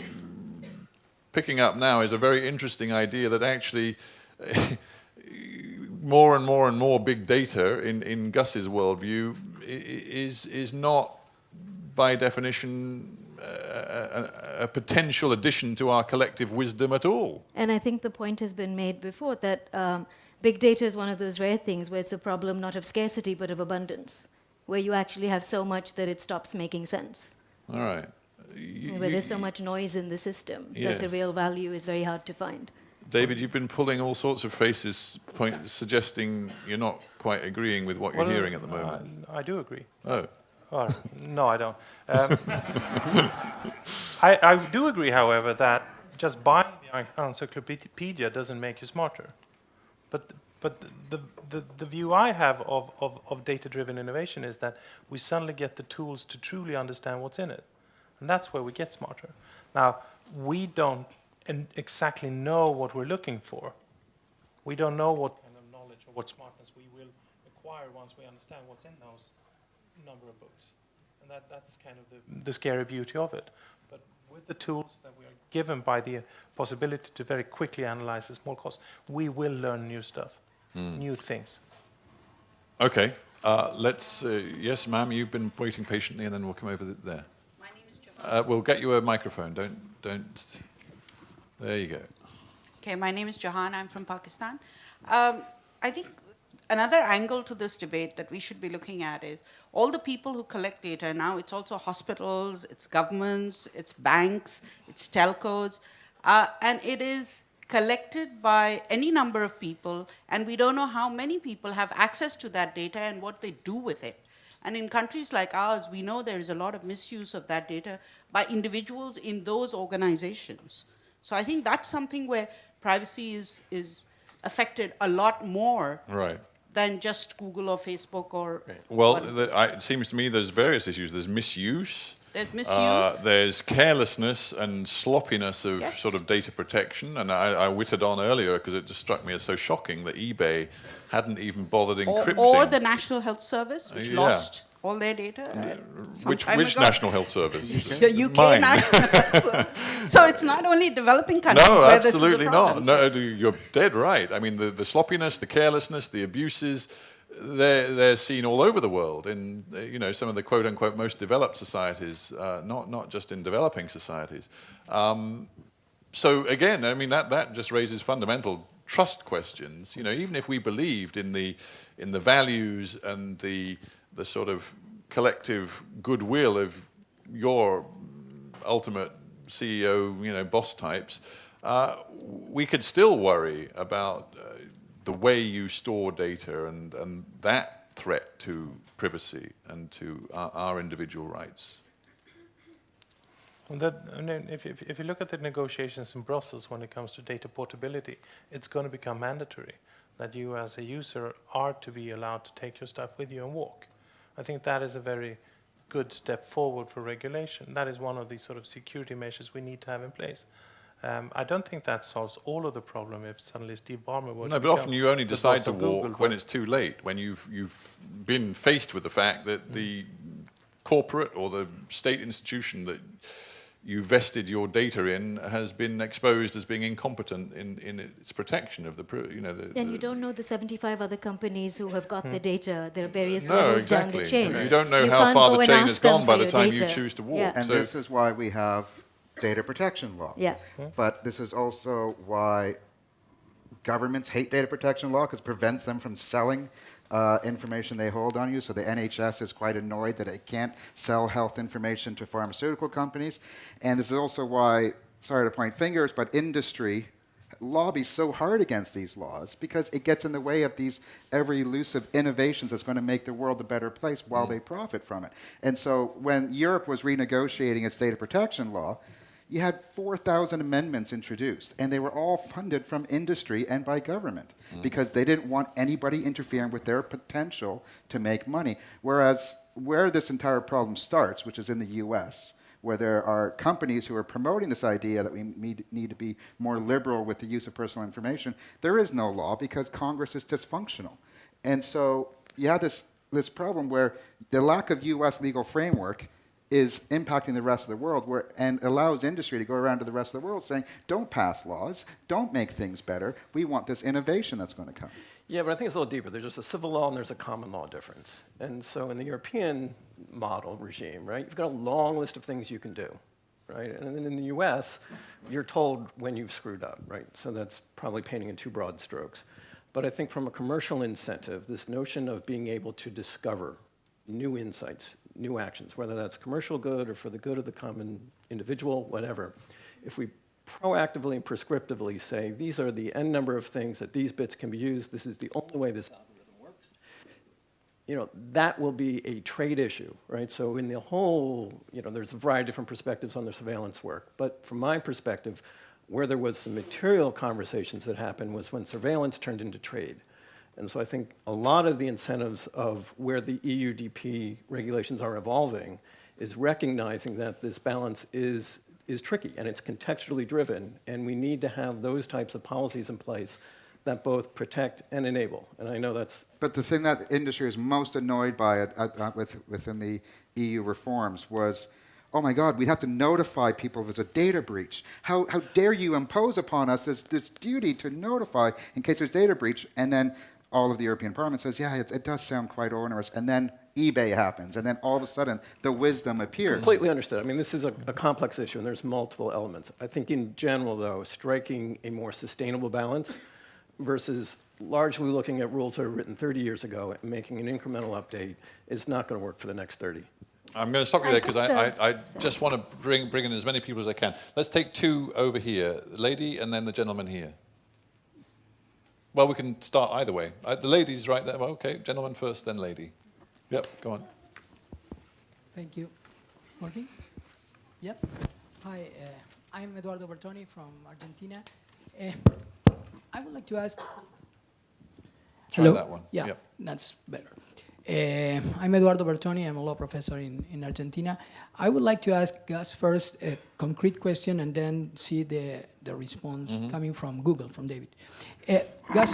picking up now is a very interesting idea that actually more and more and more big data in, in Gus's worldview is is not by definition a, a, a potential addition to our collective wisdom at all. And I think the point has been made before that um, big data is one of those rare things where it's a problem not of scarcity but of abundance, where you actually have so much that it stops making sense, All right. You- where there's so much noise in the system that the real value is very hard to find. David, you've been pulling all sorts of faces, point, suggesting you're not quite agreeing with what you're hearing at the moment. I, I do agree. oh, Or, no, I don't. Um, I, I do agree, however, that just buying the encyclopedia doesn't make you smarter. But, but the, the, the view I have of, of, of data-driven innovation is that we suddenly get the tools to truly understand what's in it. And that's where we get smarter. Now, we don't exactly know what we're looking for. We don't know what kind of knowledge or what smartness we acquire once we understand what's in those number of books. And that, that's kind of the, the scary beauty of it. But with the tools that we are given by the possibility to very quickly analyze the small cost, we will learn new stuff, new things. okay. Uh, let's. Uh, yes, ma'am. You've been waiting patiently, and then we'll come over th- there. My name is Johanna. Uh, we'll get you a microphone. Don't. Don't. There you go. Okay, my name is Johanna. I'm from Pakistan. Um, I think another angle to this debate that we should be looking at is all the people who collect data now. It's also hospitals, it's governments, it's banks, it's telcos, uh, and it is collected by any number of people, and we don't know how many people have access to that data and what they do with it. And in countries like ours, we know there is a lot of misuse of that data by individuals in those organizations. So I think that's something where privacy is, is affected a lot more Right. Than just Google or Facebook or. Well, the, I, it seems to me there's various issues. There's misuse. There's misuse. Uh, there's carelessness and sloppiness of Yes. sort of data protection. And I, I on earlier because it just struck me as so shocking that eBay hadn't even bothered or, encrypting. or the National Health Service, which Yeah. lost all their data. uh, which which ago. National Health Service? The UK Mine. National Health So it's not only developing countries No, where this is a absolutely not. No, you're dead right. I mean, the, the sloppiness, the carelessness, the abuses, they're, they're seen all over the world in, uh, you know, some of the quote-unquote most developed societies, uh, not, not just in developing societies. Um, so again, I mean, that, that just raises fundamental trust questions. You know, even if we believed in the, in the values and the, the sort of collective goodwill of your ultimate CEO, you know, boss types, uh, we could still worry about uh, the way you store data and, and that threat to privacy and to our, our individual rights. And that, and then if, if, if you look at the negotiations in Brussels when it comes to data portability, it's going to become mandatory that you as a user are to be allowed to take your stuff with you and walk. I think that is a very good step forward for regulation. That is one of the sort of security measures we need to have in place. Um, I don't think that solves all of the problem if suddenly Steve Ballmer was No, but often you only decide to of Google, walk when it's too late, when you've, you've been faced with the fact that the corporate or the state institution that you vested your data in has been exposed as being incompetent in, in its protection of the, you know, the... And the- you don't know the 75 other companies who have got the hmm. data. There are various no, levels exactly. down the chain. You don't know you how far the chain has gone by the your time you choose to walk. Yeah. And So- this is why we have data protection law. Yeah. Hmm. But this is also why governments hate data protection law because it prevents them from selling uh, information they hold on you. So the NHS is quite annoyed that it can't sell health information to pharmaceutical companies. And this is also why, sorry to point fingers, but industry lobbies so hard against these laws because it gets in the way of these ever elusive innovations that's going to make the world a better place while they profit from it. And so when Europe was renegotiating its data protection law, you had 4,000 amendments introduced, and they were all funded from industry and by government mm. because they didn't want anybody interfering with their potential to make money. Whereas where this entire problem starts, which is in the US, where there are companies who are promoting this idea that we need, need to be more liberal with the use of personal information, there is no law because Congress is dysfunctional. And so you have this, this problem where the lack of US legal framework is impacting the rest of the world where, and allows industry to go around to the rest of the world saying, don't pass laws, don't make things better, we want this innovation that's going to come. Yeah, but I think it's a little deeper. There's just a civil law and there's a common law difference. And so in the European model regime, right, you've got a long list of things you can do, right? And then in the US, you're told when you've screwed up, right? So that's probably painting in too broad strokes. But I think from a commercial incentive, this notion of being able to discover new insights, new actions, whether that's commercial good or for the good of the common individual, whatever, if we proactively and prescriptively say, these are the n number of things that these bits can be used, this is the only way this algorithm works, you know, that will be a trade issue, right? So in the whole, you know, there's a variety of different perspectives on the surveillance work. But from my perspective, where there was some material conversations that happened was when surveillance turned into trade. And so I think a lot of the incentives of where the EUDP regulations are evolving is recognizing that this balance is, is tricky and it's contextually driven. And we need to have those types of policies in place that both protect and enable. And I know that's But the thing that industry was most annoyed by it, uh, uh, with, within the EU reforms was, oh my God, we'd have to notify people if there's a data breach. How, how dare you impose upon us this, this duty to notify in case there's data breach? And then all of the European Parliament says, yeah, it, it does sound quite onerous. And then eBay happens, and then all of a sudden the wisdom appears. Completely understood. I mean, this is a, a complex issue, and there's multiple elements. I think in general, though, striking a more sustainable balance versus largely looking at rules that were written 30 years ago and making an incremental update is not going to work for the next 30. I'm going to stop you there because I, I, I just want to bring, bring in as many people as I can. Let's take two over here, the lady and then the gentleman here. Well, we can start either way. Uh, the lady's right there. Well, okay, gentleman first, then lady. Yep, go on. Thank you. Working? Yep. Hi, uh, I'm Eduardo Bertoni from Argentina. Uh, I would like to ask. Try that one. Yeah, Yep. that's better. Uh, I'm Eduardo Bertoni. I'm a law professor in, in Argentina. I would like to ask Gus first a concrete question and then see the, the response Mm-hmm. coming from Google, from David. Uh, Gus,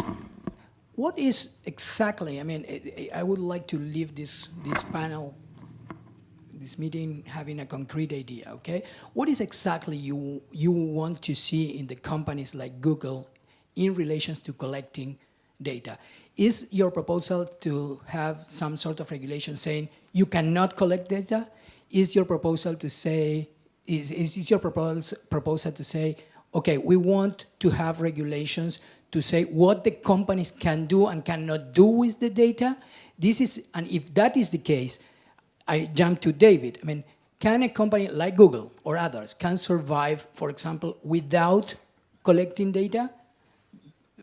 what is exactly, I mean, I, I would like to leave this, this panel this meeting having a concrete idea, okay? What is exactly you, you want to see in the companies like Google in relations to collecting data? Is your proposal to have some sort of regulation saying you cannot collect data? Is your proposal to say, is, is your proposal, proposal to say, okay, we want to have regulations to say what the companies can do and cannot do with the data? This is, and if that is the case, I jump to David. I mean, can a company like Google or others can survive, for example, without collecting data?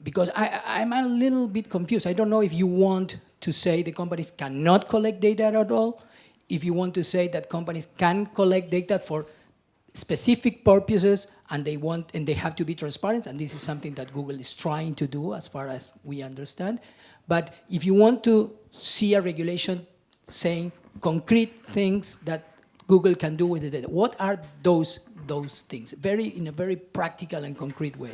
Because I, I'm a little bit confused. I don't know if you want to say the companies cannot collect data at all, if you want to say that companies can collect data for specific purposes and they want and they have to be transparent and this is something that Google is trying to do as far as we understand. But if you want to see a regulation saying concrete things that Google can do with the data. What are those those things? Very in a very practical and concrete way.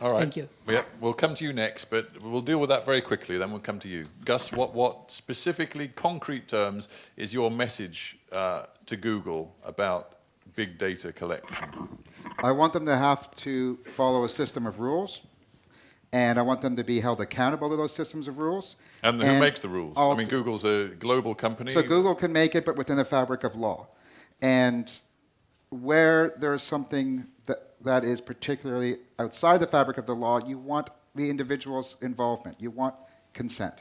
All right. Thank you. Yeah, we'll come to you next, but we'll deal with that very quickly, then we'll come to you. Gus, what, what specifically, concrete terms, is your message uh, to Google about big data collection? I want them to have to follow a system of rules, and I want them to be held accountable to those systems of rules. And who makes the rules? I mean, Google's a global company. So Google can make it, but within the fabric of law. And where there's something that, that is particularly outside the fabric of the law, you want the individual's involvement. You want consent.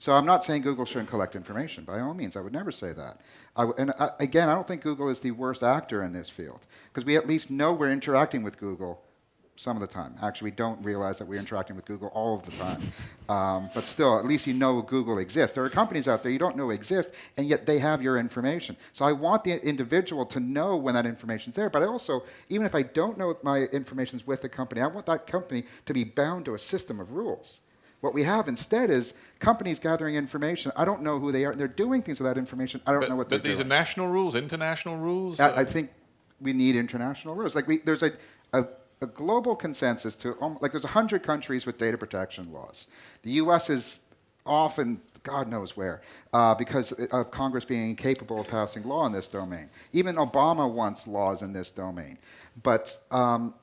So I'm not saying Google shouldn't collect information. By all means, I would never say that. And I, again, I don't think Google is the worst actor in this field because we at least know we're interacting with Google some of the time. Actually, we don't realize that we're interacting with Google all of the time. Um, but still, at least you know Google exists. There are companies out there you don't know exist, and yet they have your information. So I want the individual to know when that information's there. But I also, even if I don't know my information's with the company, I want that company to be bound to a system of rules. What we have instead is companies gathering information. I don't know who they are. They're doing things with that information. I don't but know what but these doing. are national rules, international rules? I, I think we need international rules. Like we, there's a, a, a global consensus to like there's 100 countries with data protection laws. The U.S. is often God knows where uh, because of Congress being incapable of passing law in this domain. Even Obama wants laws in this domain, but. Um,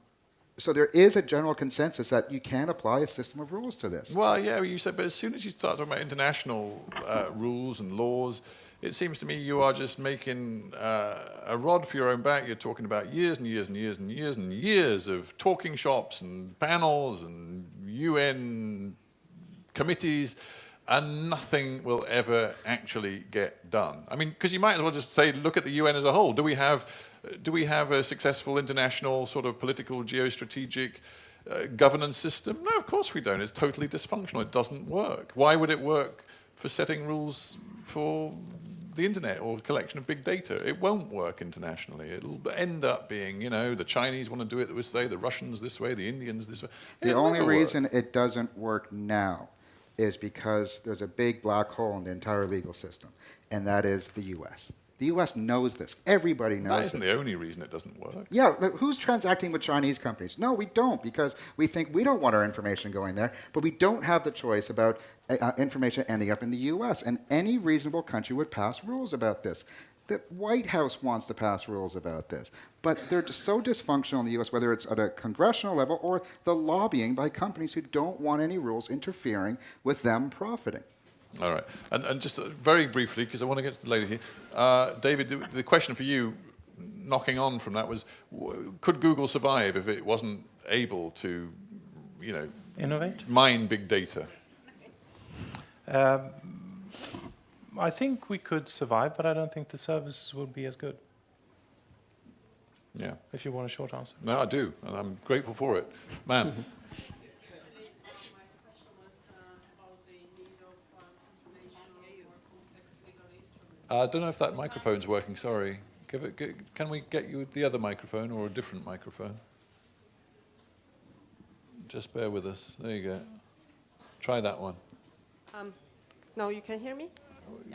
so there is a general consensus that you can apply a system of rules to this. Well, yeah, you said, but as soon as you start talking about international uh, rules and laws, it seems to me you are just making uh, a rod for your own back. You're talking about years and years and years and years and years of talking shops and panels and UN committees, and nothing will ever actually get done. I mean, because you might as well just say, look at the UN as a whole. Do we have, do we have a successful international sort of political geostrategic uh, governance system? No, of course we don't. It's totally dysfunctional. It doesn't work. Why would it work for setting rules for the internet or collection of big data? It won't work internationally. It'll end up being, you know, the Chinese want to do it this way, the Russians this way, the Indians this way. The It'll only never work. reason it doesn't work now is because there's a big black hole in the entire legal system, and that is the U.S. The U.S. knows this. Everybody knows That isn't this. the only reason it doesn't work. Yeah, who's transacting with Chinese companies? No, we don't, because we think we don't want our information going there, but we don't have the choice about uh, uh, information ending up in the U.S., and any reasonable country would pass rules about this. The White House wants to pass rules about this, but they're so dysfunctional in the U.S., whether it's at a congressional level or the lobbying by companies who don't want any rules interfering with them profiting. All right. And, and just uh, very briefly, because I want to get to the lady here, uh, David, the, the question for you, knocking on from that, was w- could Google survive if it wasn't able to, you know, Innovate? mine big data? Um, I think we could survive, but I don't think the services would be as good, Yeah. if you want a short answer. No, I do, and I'm grateful for it. Man. Uh, I don't know if that microphone's working, sorry. Give it, g can we get you the other microphone or a different microphone? Just bear with us. There you go. Try that one. Um, now you can hear me?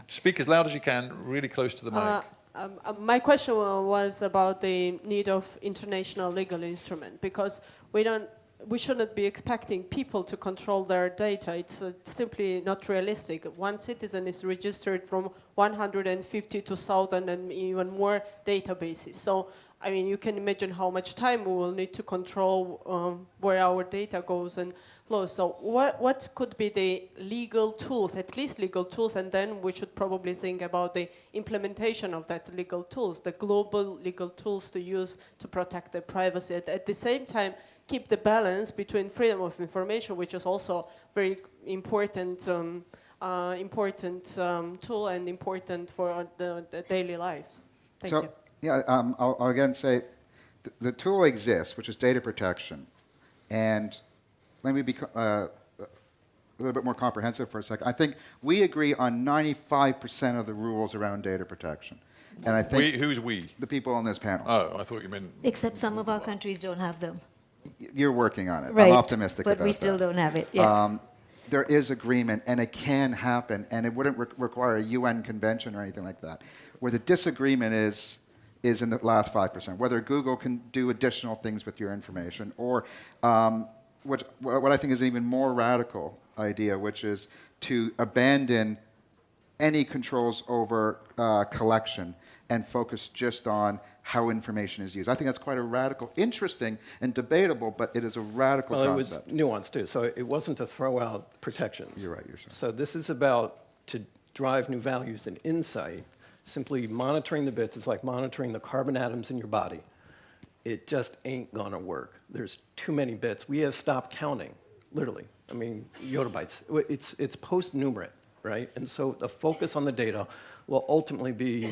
Speak as loud as you can, really close to the mic. Uh, um, uh, my question was about the need of international legal instrument because we don't, we shouldn't be expecting people to control their data. It's uh, simply not realistic. One citizen is registered from 150 to 1,000 and even more databases. So, I mean, you can imagine how much time we will need to control um, where our data goes and flows. So, what, what could be the legal tools, at least legal tools, and then we should probably think about the implementation of that legal tools, the global legal tools to use to protect the privacy. At, at the same time, keep the balance between freedom of information, which is also very important, um, uh, important um, tool and important for our- the, the daily lives. Thank so, you. yeah, um, I'll, I'll again say th- the tool exists, which is data protection. And let me be uh, a little bit more comprehensive for a second. I think we agree on 95% of the rules around data protection. And I think we, who's we? the people on this panel, Oh, I thought you meant. Except some of our countries don't have them. You're working on it. Right. I'm optimistic But about we still that. don't have it. Yeah. Um, there is agreement and it can happen and it wouldn't re require a UN convention or anything like that. Where the disagreement is, is in the last 5%, whether Google can do additional things with your information or um, what, what I think is an even more radical idea, which is to abandon any controls over uh, collection and focus just on how information is used. I think that's quite a radical, interesting and debatable, but it is a radical Well, concept. it was nuanced too. So it wasn't to throw out protections. You're right, you're sorry. So this is about to drive new values and insight. Simply monitoring the bits is like monitoring the carbon atoms in your body. It just ain't gonna work. There's too many bits. We have stopped counting, literally. I mean, yottabytes. It's, it's post-numerate, right? And so the focus on the data will ultimately be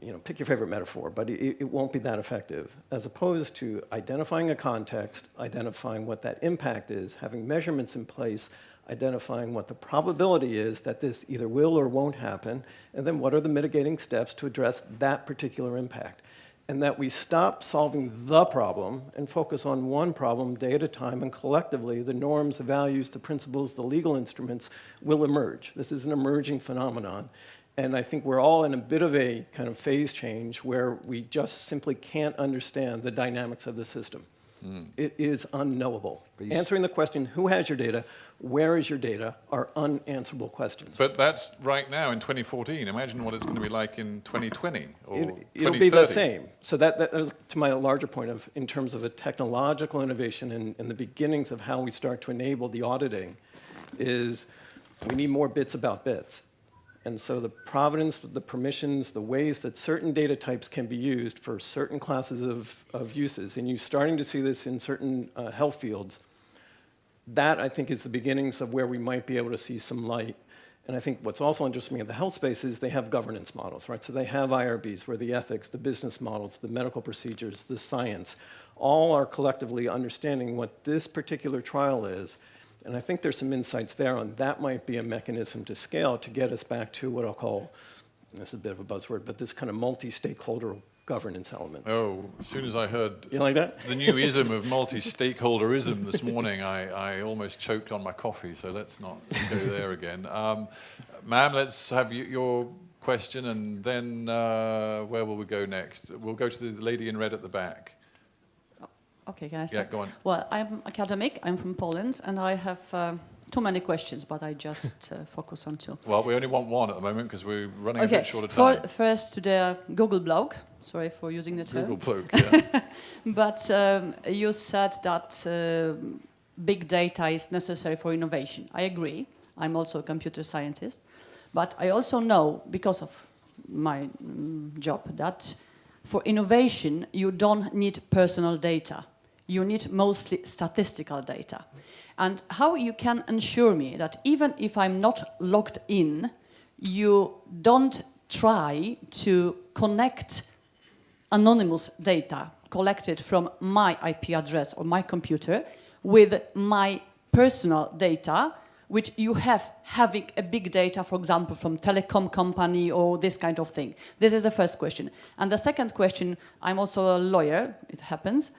you know, pick your favorite metaphor, but it, it, won't be that effective, as opposed to identifying a context, identifying what that impact is, having measurements in place, identifying what the probability is that this either will or won't happen, and then what are the mitigating steps to address that particular impact. And that we stop solving the problem and focus on one problem day at a time, and collectively, the norms, the values, the principles, the legal instruments will emerge. This is an emerging phenomenon. And I think we're all in a bit of a kind of phase change where we just simply can't understand the dynamics of the system. Mm. It is unknowable. Answering the question, who has your data, where is your data, are unanswerable questions. But that's right now in 2014. Imagine what it's going to be like in 2020 or it, It'll be the same. So that, that was to my larger point of, in terms of a technological innovation and, and the beginnings of how we start to enable the auditing, is we need more bits about bits. And so the provenance, the permissions, the ways that certain data types can be used for certain classes of, of uses, and you're starting to see this in certain uh, health fields, that I think is the beginnings of where we might be able to see some light. And I think what's also interesting in the health space is they have governance models, right? So they have IRBs where the ethics, the business models, the medical procedures, the science, all are collectively understanding what this particular trial is and I think there's some insights there on that might be a mechanism to scale to get us back to what I'll call, this is a bit of a buzzword, but this kind of multi-stakeholder governance element. Oh, as soon as I heard you like that? the new ism of multi-stakeholderism this morning, I, I almost choked on my coffee, so let's not go there again. Um, Ma'am, let's have you, your question, and then uh, where will we go next? We'll go to the lady in red at the back. Okay, can I start? Yeah, go on. Well, I'm academic, I'm from Poland, and I have uh, too many questions, but I just uh, focus on two. Well, we only want one at the moment because we're running okay. a bit short of time. For, first to the Google blog, sorry for using the term. Google blog, yeah. but um, you said that uh, big data is necessary for innovation. I agree. I'm also a computer scientist. But I also know, because of my mm, job, that for innovation, you don't need personal data you need mostly statistical data. And how you can ensure me that even if I'm not logged in, you don't try to connect anonymous data collected from my IP address or my computer with my personal data which you have having a big data, for example, from telecom company or this kind of thing? This is the first question. And the second question, I'm also a lawyer, it happens,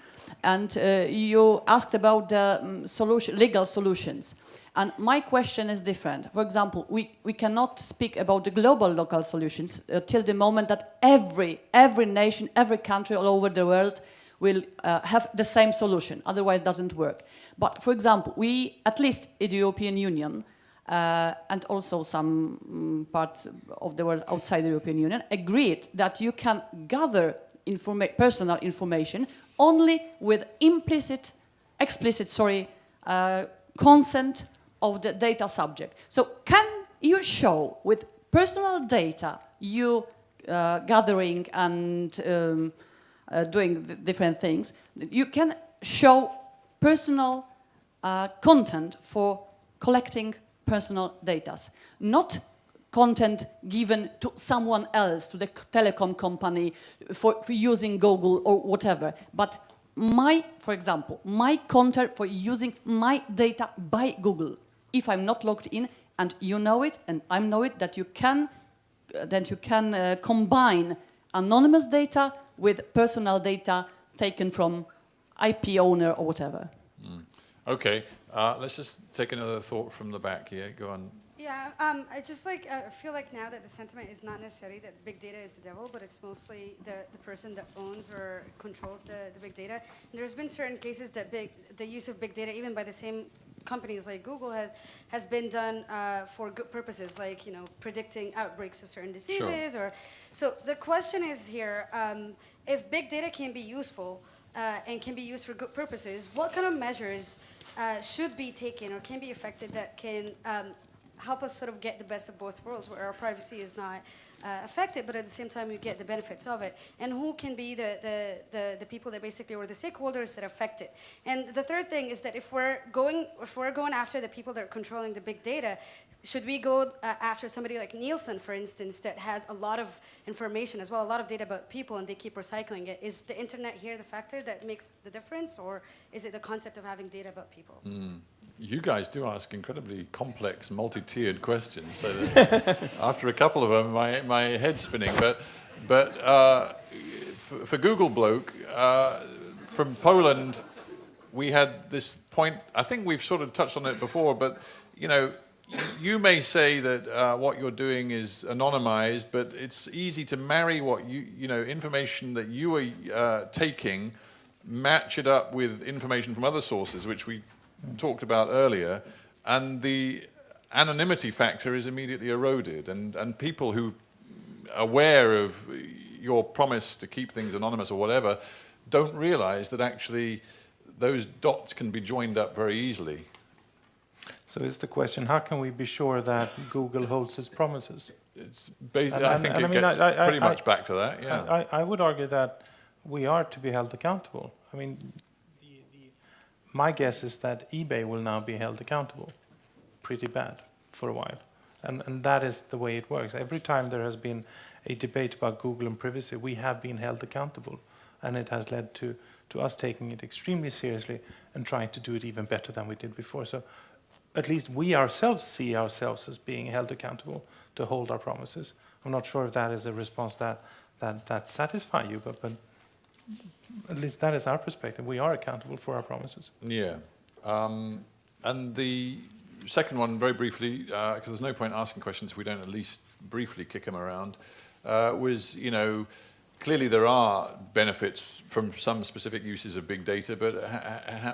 and uh, you asked about the um, solution, legal solutions. And my question is different. For example, we, we cannot speak about the global local solutions uh, till the moment that every, every nation, every country all over the world will uh, have the same solution, otherwise it doesn't work. But for example, we, at least in the European Union, uh, and also some um, parts of the world outside the European Union, agreed that you can gather informa personal information only with implicit, explicit, sorry, uh, consent of the data subject. So can you show with personal data you uh, gathering and um, uh, doing different things, you can show personal uh, content for collecting personal data, not content given to someone else, to the telecom company for, for using Google or whatever, but my, for example, my content for using my data by Google, if I'm not logged in and you know it and I know it, that you can, that you can uh, combine anonymous data with personal data taken from IP owner or whatever. Mm. Okay, uh, let's just take another thought from the back here. Go on. Yeah, um, I just like uh, feel like now that the sentiment is not necessarily that big data is the devil, but it's mostly the, the person that owns or controls the, the big data. And there's been certain cases that big the use of big data, even by the same companies like Google, has has been done uh, for good purposes, like you know predicting outbreaks of certain diseases. Or so the question is here: um, if big data can be useful uh, and can be used for good purposes, what kind of measures uh, should be taken or can be affected that can um, help us sort of get the best of both worlds, where our privacy is not uh, affected, but at the same time you get the benefits of it. And who can be the, the, the, the, people that basically, or the stakeholders that affect it. And the third thing is that if we're going, if we're going after the people that are controlling the big data, should we go uh, after somebody like Nielsen, for instance, that has a lot of information as well, a lot of data about people, and they keep recycling it? Is the internet here the factor that makes the difference, or is it the concept of having data about people? Mm. You guys do ask incredibly complex, multi-tiered questions. So after a couple of them, my, my head's spinning. But, but uh, for, for, Google Bloke, uh, from Poland, we had this point, I think we've sort of touched on it before, but you know, you may say that uh, what you're doing is anonymized, but it's easy to marry what you, you know, information that you are uh, taking, match it up with information from other sources, which we talked about earlier, and the anonymity factor is immediately eroded, and, and people who are aware of your promise to keep things anonymous or whatever don't realize that actually those dots can be joined up very easily. So is the question, how can we be sure that Google holds its promises? It's basically, I think it I mean, gets I, I, pretty much back to that, yeah. I, would argue that we are to be held accountable. I mean, my guess is that eBay will now be held accountable pretty bad for a while. And, and that is the way it works. Every time there has been a debate about Google and privacy, we have been held accountable. And it has led to, to us taking it extremely seriously and trying to do it even better than we did before. So at least we ourselves see ourselves as being held accountable to hold our promises. I'm not sure if that is a response that, that, that satisfies you, but, but at least that is our perspective. We are accountable for our promises. Yeah. Um, and the second one, very briefly, because uh, there's no point asking questions if we don't at least briefly kick them around, uh, was, you know, clearly there are benefits from some specific uses of big data, but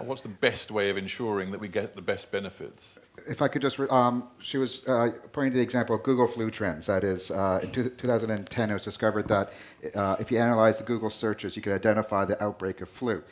what's the best way of ensuring that we get the best benefits? If I could just, um, she was uh, pointing to the example of Google flu trends. That is, uh, in 2010, it was discovered that uh, if you analyze the Google searches, you could identify the outbreak of flu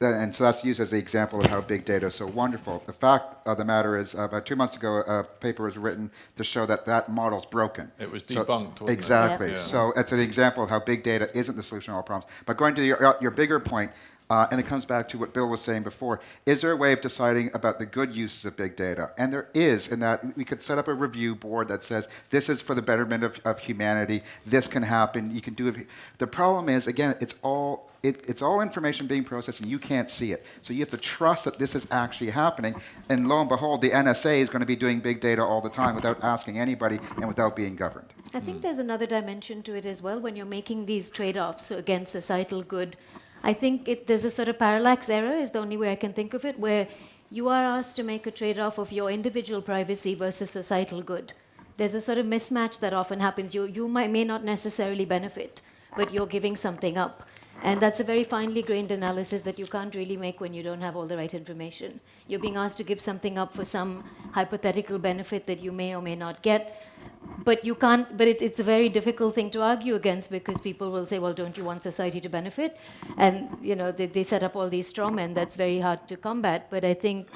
and so that's used as an example of how big data is so wonderful. The fact of the matter is, uh, about two months ago, a paper was written to show that that model's broken. It was debunked, so, Exactly. Yeah. So it's an example of how big data isn't the solution to all problems. But going to your, your bigger point, uh, and it comes back to what Bill was saying before. Is there a way of deciding about the good uses of big data? And there is, in that we could set up a review board that says this is for the betterment of, of humanity. This can happen. You can do it. The problem is, again, it's all it, it's all information being processed and you can't see it. So you have to trust that this is actually happening. And lo and behold, the NSA is going to be doing big data all the time without asking anybody and without being governed. I think there's another dimension to it as well when you're making these trade-offs against societal good. I think it, there's a sort of parallax error is the only way I can think of it, where you are asked to make a trade-off of your individual privacy versus societal good. There's a sort of mismatch that often happens. You, you might, may not necessarily benefit, but you're giving something up. And that's a very finely grained analysis that you can't really make when you don't have all the right information. You're being asked to give something up for some hypothetical benefit that you may or may not get. But you can't, but it's, it's a very difficult thing to argue against because people will say, well, don't you want society to benefit? And, you know, they, they set up all these straw men. That's very hard to combat. But I think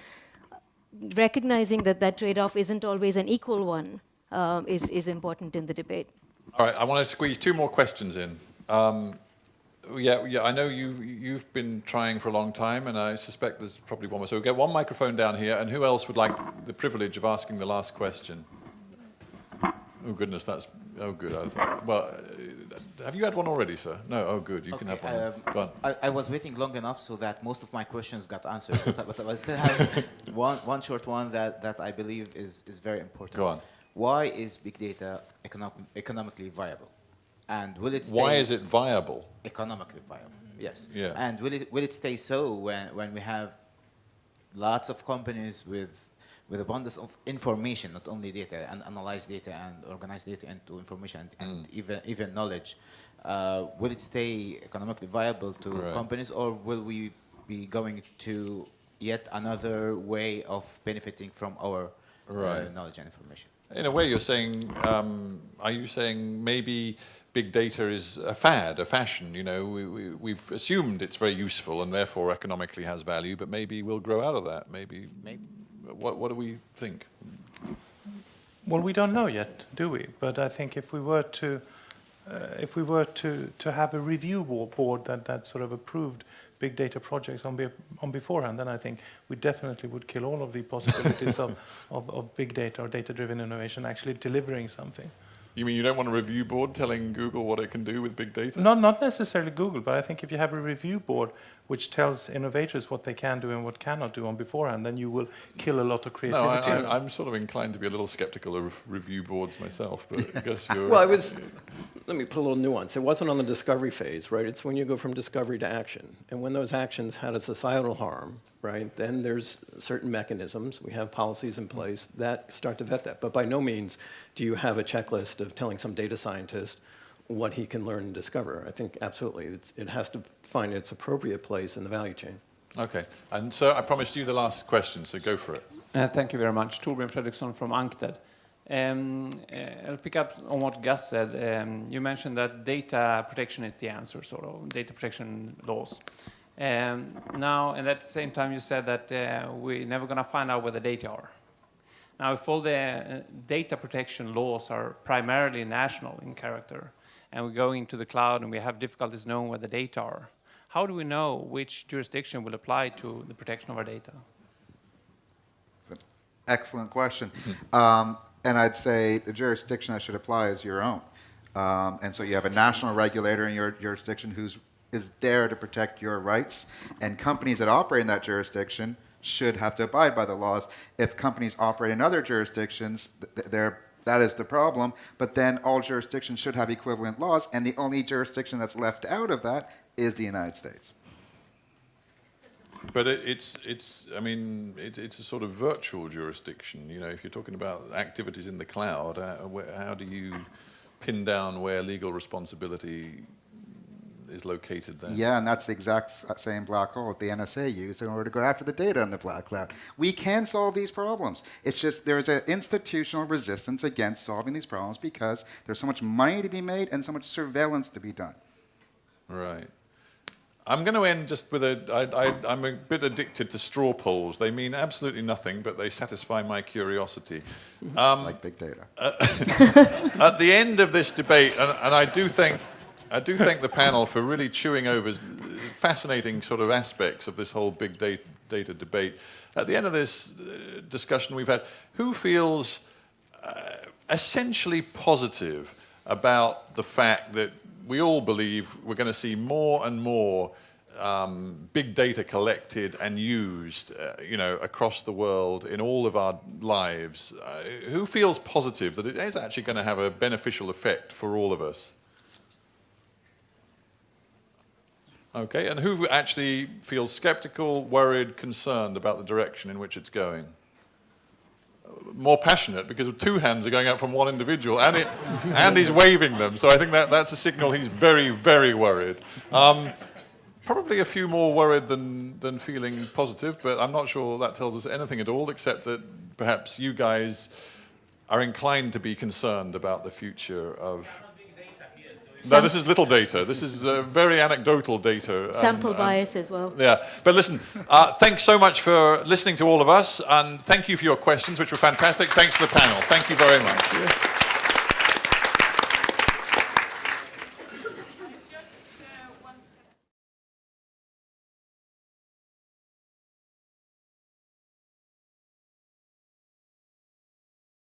recognizing that that trade-off isn't always an equal one uh, is, is important in the debate. All right, I want to squeeze two more questions in. Um, yeah, yeah, I know you, you've been trying for a long time, and I suspect there's probably one more. So we'll get one microphone down here, and who else would like the privilege of asking the last question? Oh, goodness, that's, oh, good. I thought, well, uh, have you had one already, sir? No, oh, good, you okay, can have one. Um, Go on. I, I, was waiting long enough so that most of my questions got answered, but, but I still have one, one short one that, that I believe is, is very important. Go on. Why is big data economic, economically viable? And will it stay Why is it viable? Economically viable, yes. Yeah. And will it, will it stay so when, when we have lots of companies with with abundance of information, not only data, and analyze data and organize data into information and, and Mm. even even knowledge. Uh, will it stay economically viable to Right. companies, or will we be going to yet another way of benefiting from our uh, knowledge and information? In a way, you're saying, um, are you saying maybe big data is a fad, a fashion? You know, we, we, we've assumed it's very useful and therefore economically has value, but maybe we'll grow out of that. Maybe. Maybe. What, what do we think? Well, we don't know yet, do we? But I think if we were to, uh, if we were to, to have a review board that, that sort of approved big data projects on, be, on beforehand, then I think we definitely would kill all of the possibilities of, of, of big data or data-driven innovation actually delivering something. You mean you don't want a review board telling Google what it can do with big data? Not, not necessarily Google, but I think if you have a review board which tells innovators what they can do and what cannot do on beforehand, then you will kill a lot of No, creativity. I, I, I'm sort of inclined to be a little skeptical of review boards myself, but I guess you're. Well, I was, let me put a little nuance. It wasn't on the discovery phase, right? It's when you go from discovery to action. And when those actions had a societal harm, right, then there's certain mechanisms, we have policies in place that start to vet that. But by no means do you have a checklist of telling some data scientist what he can learn and discover. I think absolutely, it's, it has to find its appropriate place in the value chain. Okay, and so I promised you the last question, so go for it. Uh, Thank you very much. Torbjörn Fredriksson from UNCTAD. Um, uh, I'll pick up on what Gus said. Um, You mentioned that data protection is the answer, sort of, data protection laws. Um, Now, and at the same time, you said that uh, we're never going to find out where the data are. Now, if all the uh, data protection laws are primarily national in character, and we go into the cloud and we have difficulties knowing where the data are, how do we know which jurisdiction will apply to the protection of our data? Excellent question. um, and I'd say the jurisdiction that should apply is your own. Um, and so you have a national regulator in your jurisdiction who's is there to protect your rights, and companies that operate in that jurisdiction should have to abide by the laws. If companies operate in other jurisdictions, th- they're that is the problem, but then all jurisdictions should have equivalent laws, and the only jurisdiction that's left out of that is the United States. But it, it's, it's, I mean, it, it's a sort of virtual jurisdiction. You know, if you're talking about activities in the cloud, uh, where, how do you pin down where legal responsibility is located there? Yeah, and that's the exact same black hole that the NSA used in order to go after the data in the black cloud. We can solve these problems. It's just there's an institutional resistance against solving these problems because there's so much money to be made and so much surveillance to be done. Right. I'm going to end just with a. I, I, I'm a bit addicted to straw polls. They mean absolutely nothing, but they satisfy my curiosity. Um, like big data. at the end of this debate, and, and I do thank, I do thank the panel for really chewing over fascinating sort of aspects of this whole big data, data debate. At the end of this uh, discussion we've had, who feels uh, essentially positive about the fact that we all believe we're going to see more and more um, big data collected and used, uh, you know, across the world in all of our lives. Uh, who feels positive that it is actually going to have a beneficial effect for all of us? Okay, and who actually feels skeptical, worried, concerned about the direction in which it's going? more passionate because two hands are going out from one individual and, it, and he's waving them. So I think that, that's a signal he's very, very worried. Um, probably a few more worried than, than feeling positive, but I'm not sure that tells us anything at all except that perhaps you guys are inclined to be concerned about the future of... No, this is little data. This is uh, very anecdotal data. and- Sample and- bias as well. yeah, but listen, uh, thanks so much for listening to all of us, and thank you for your questions, which were fantastic. Thanks to the panel. Thank you very much.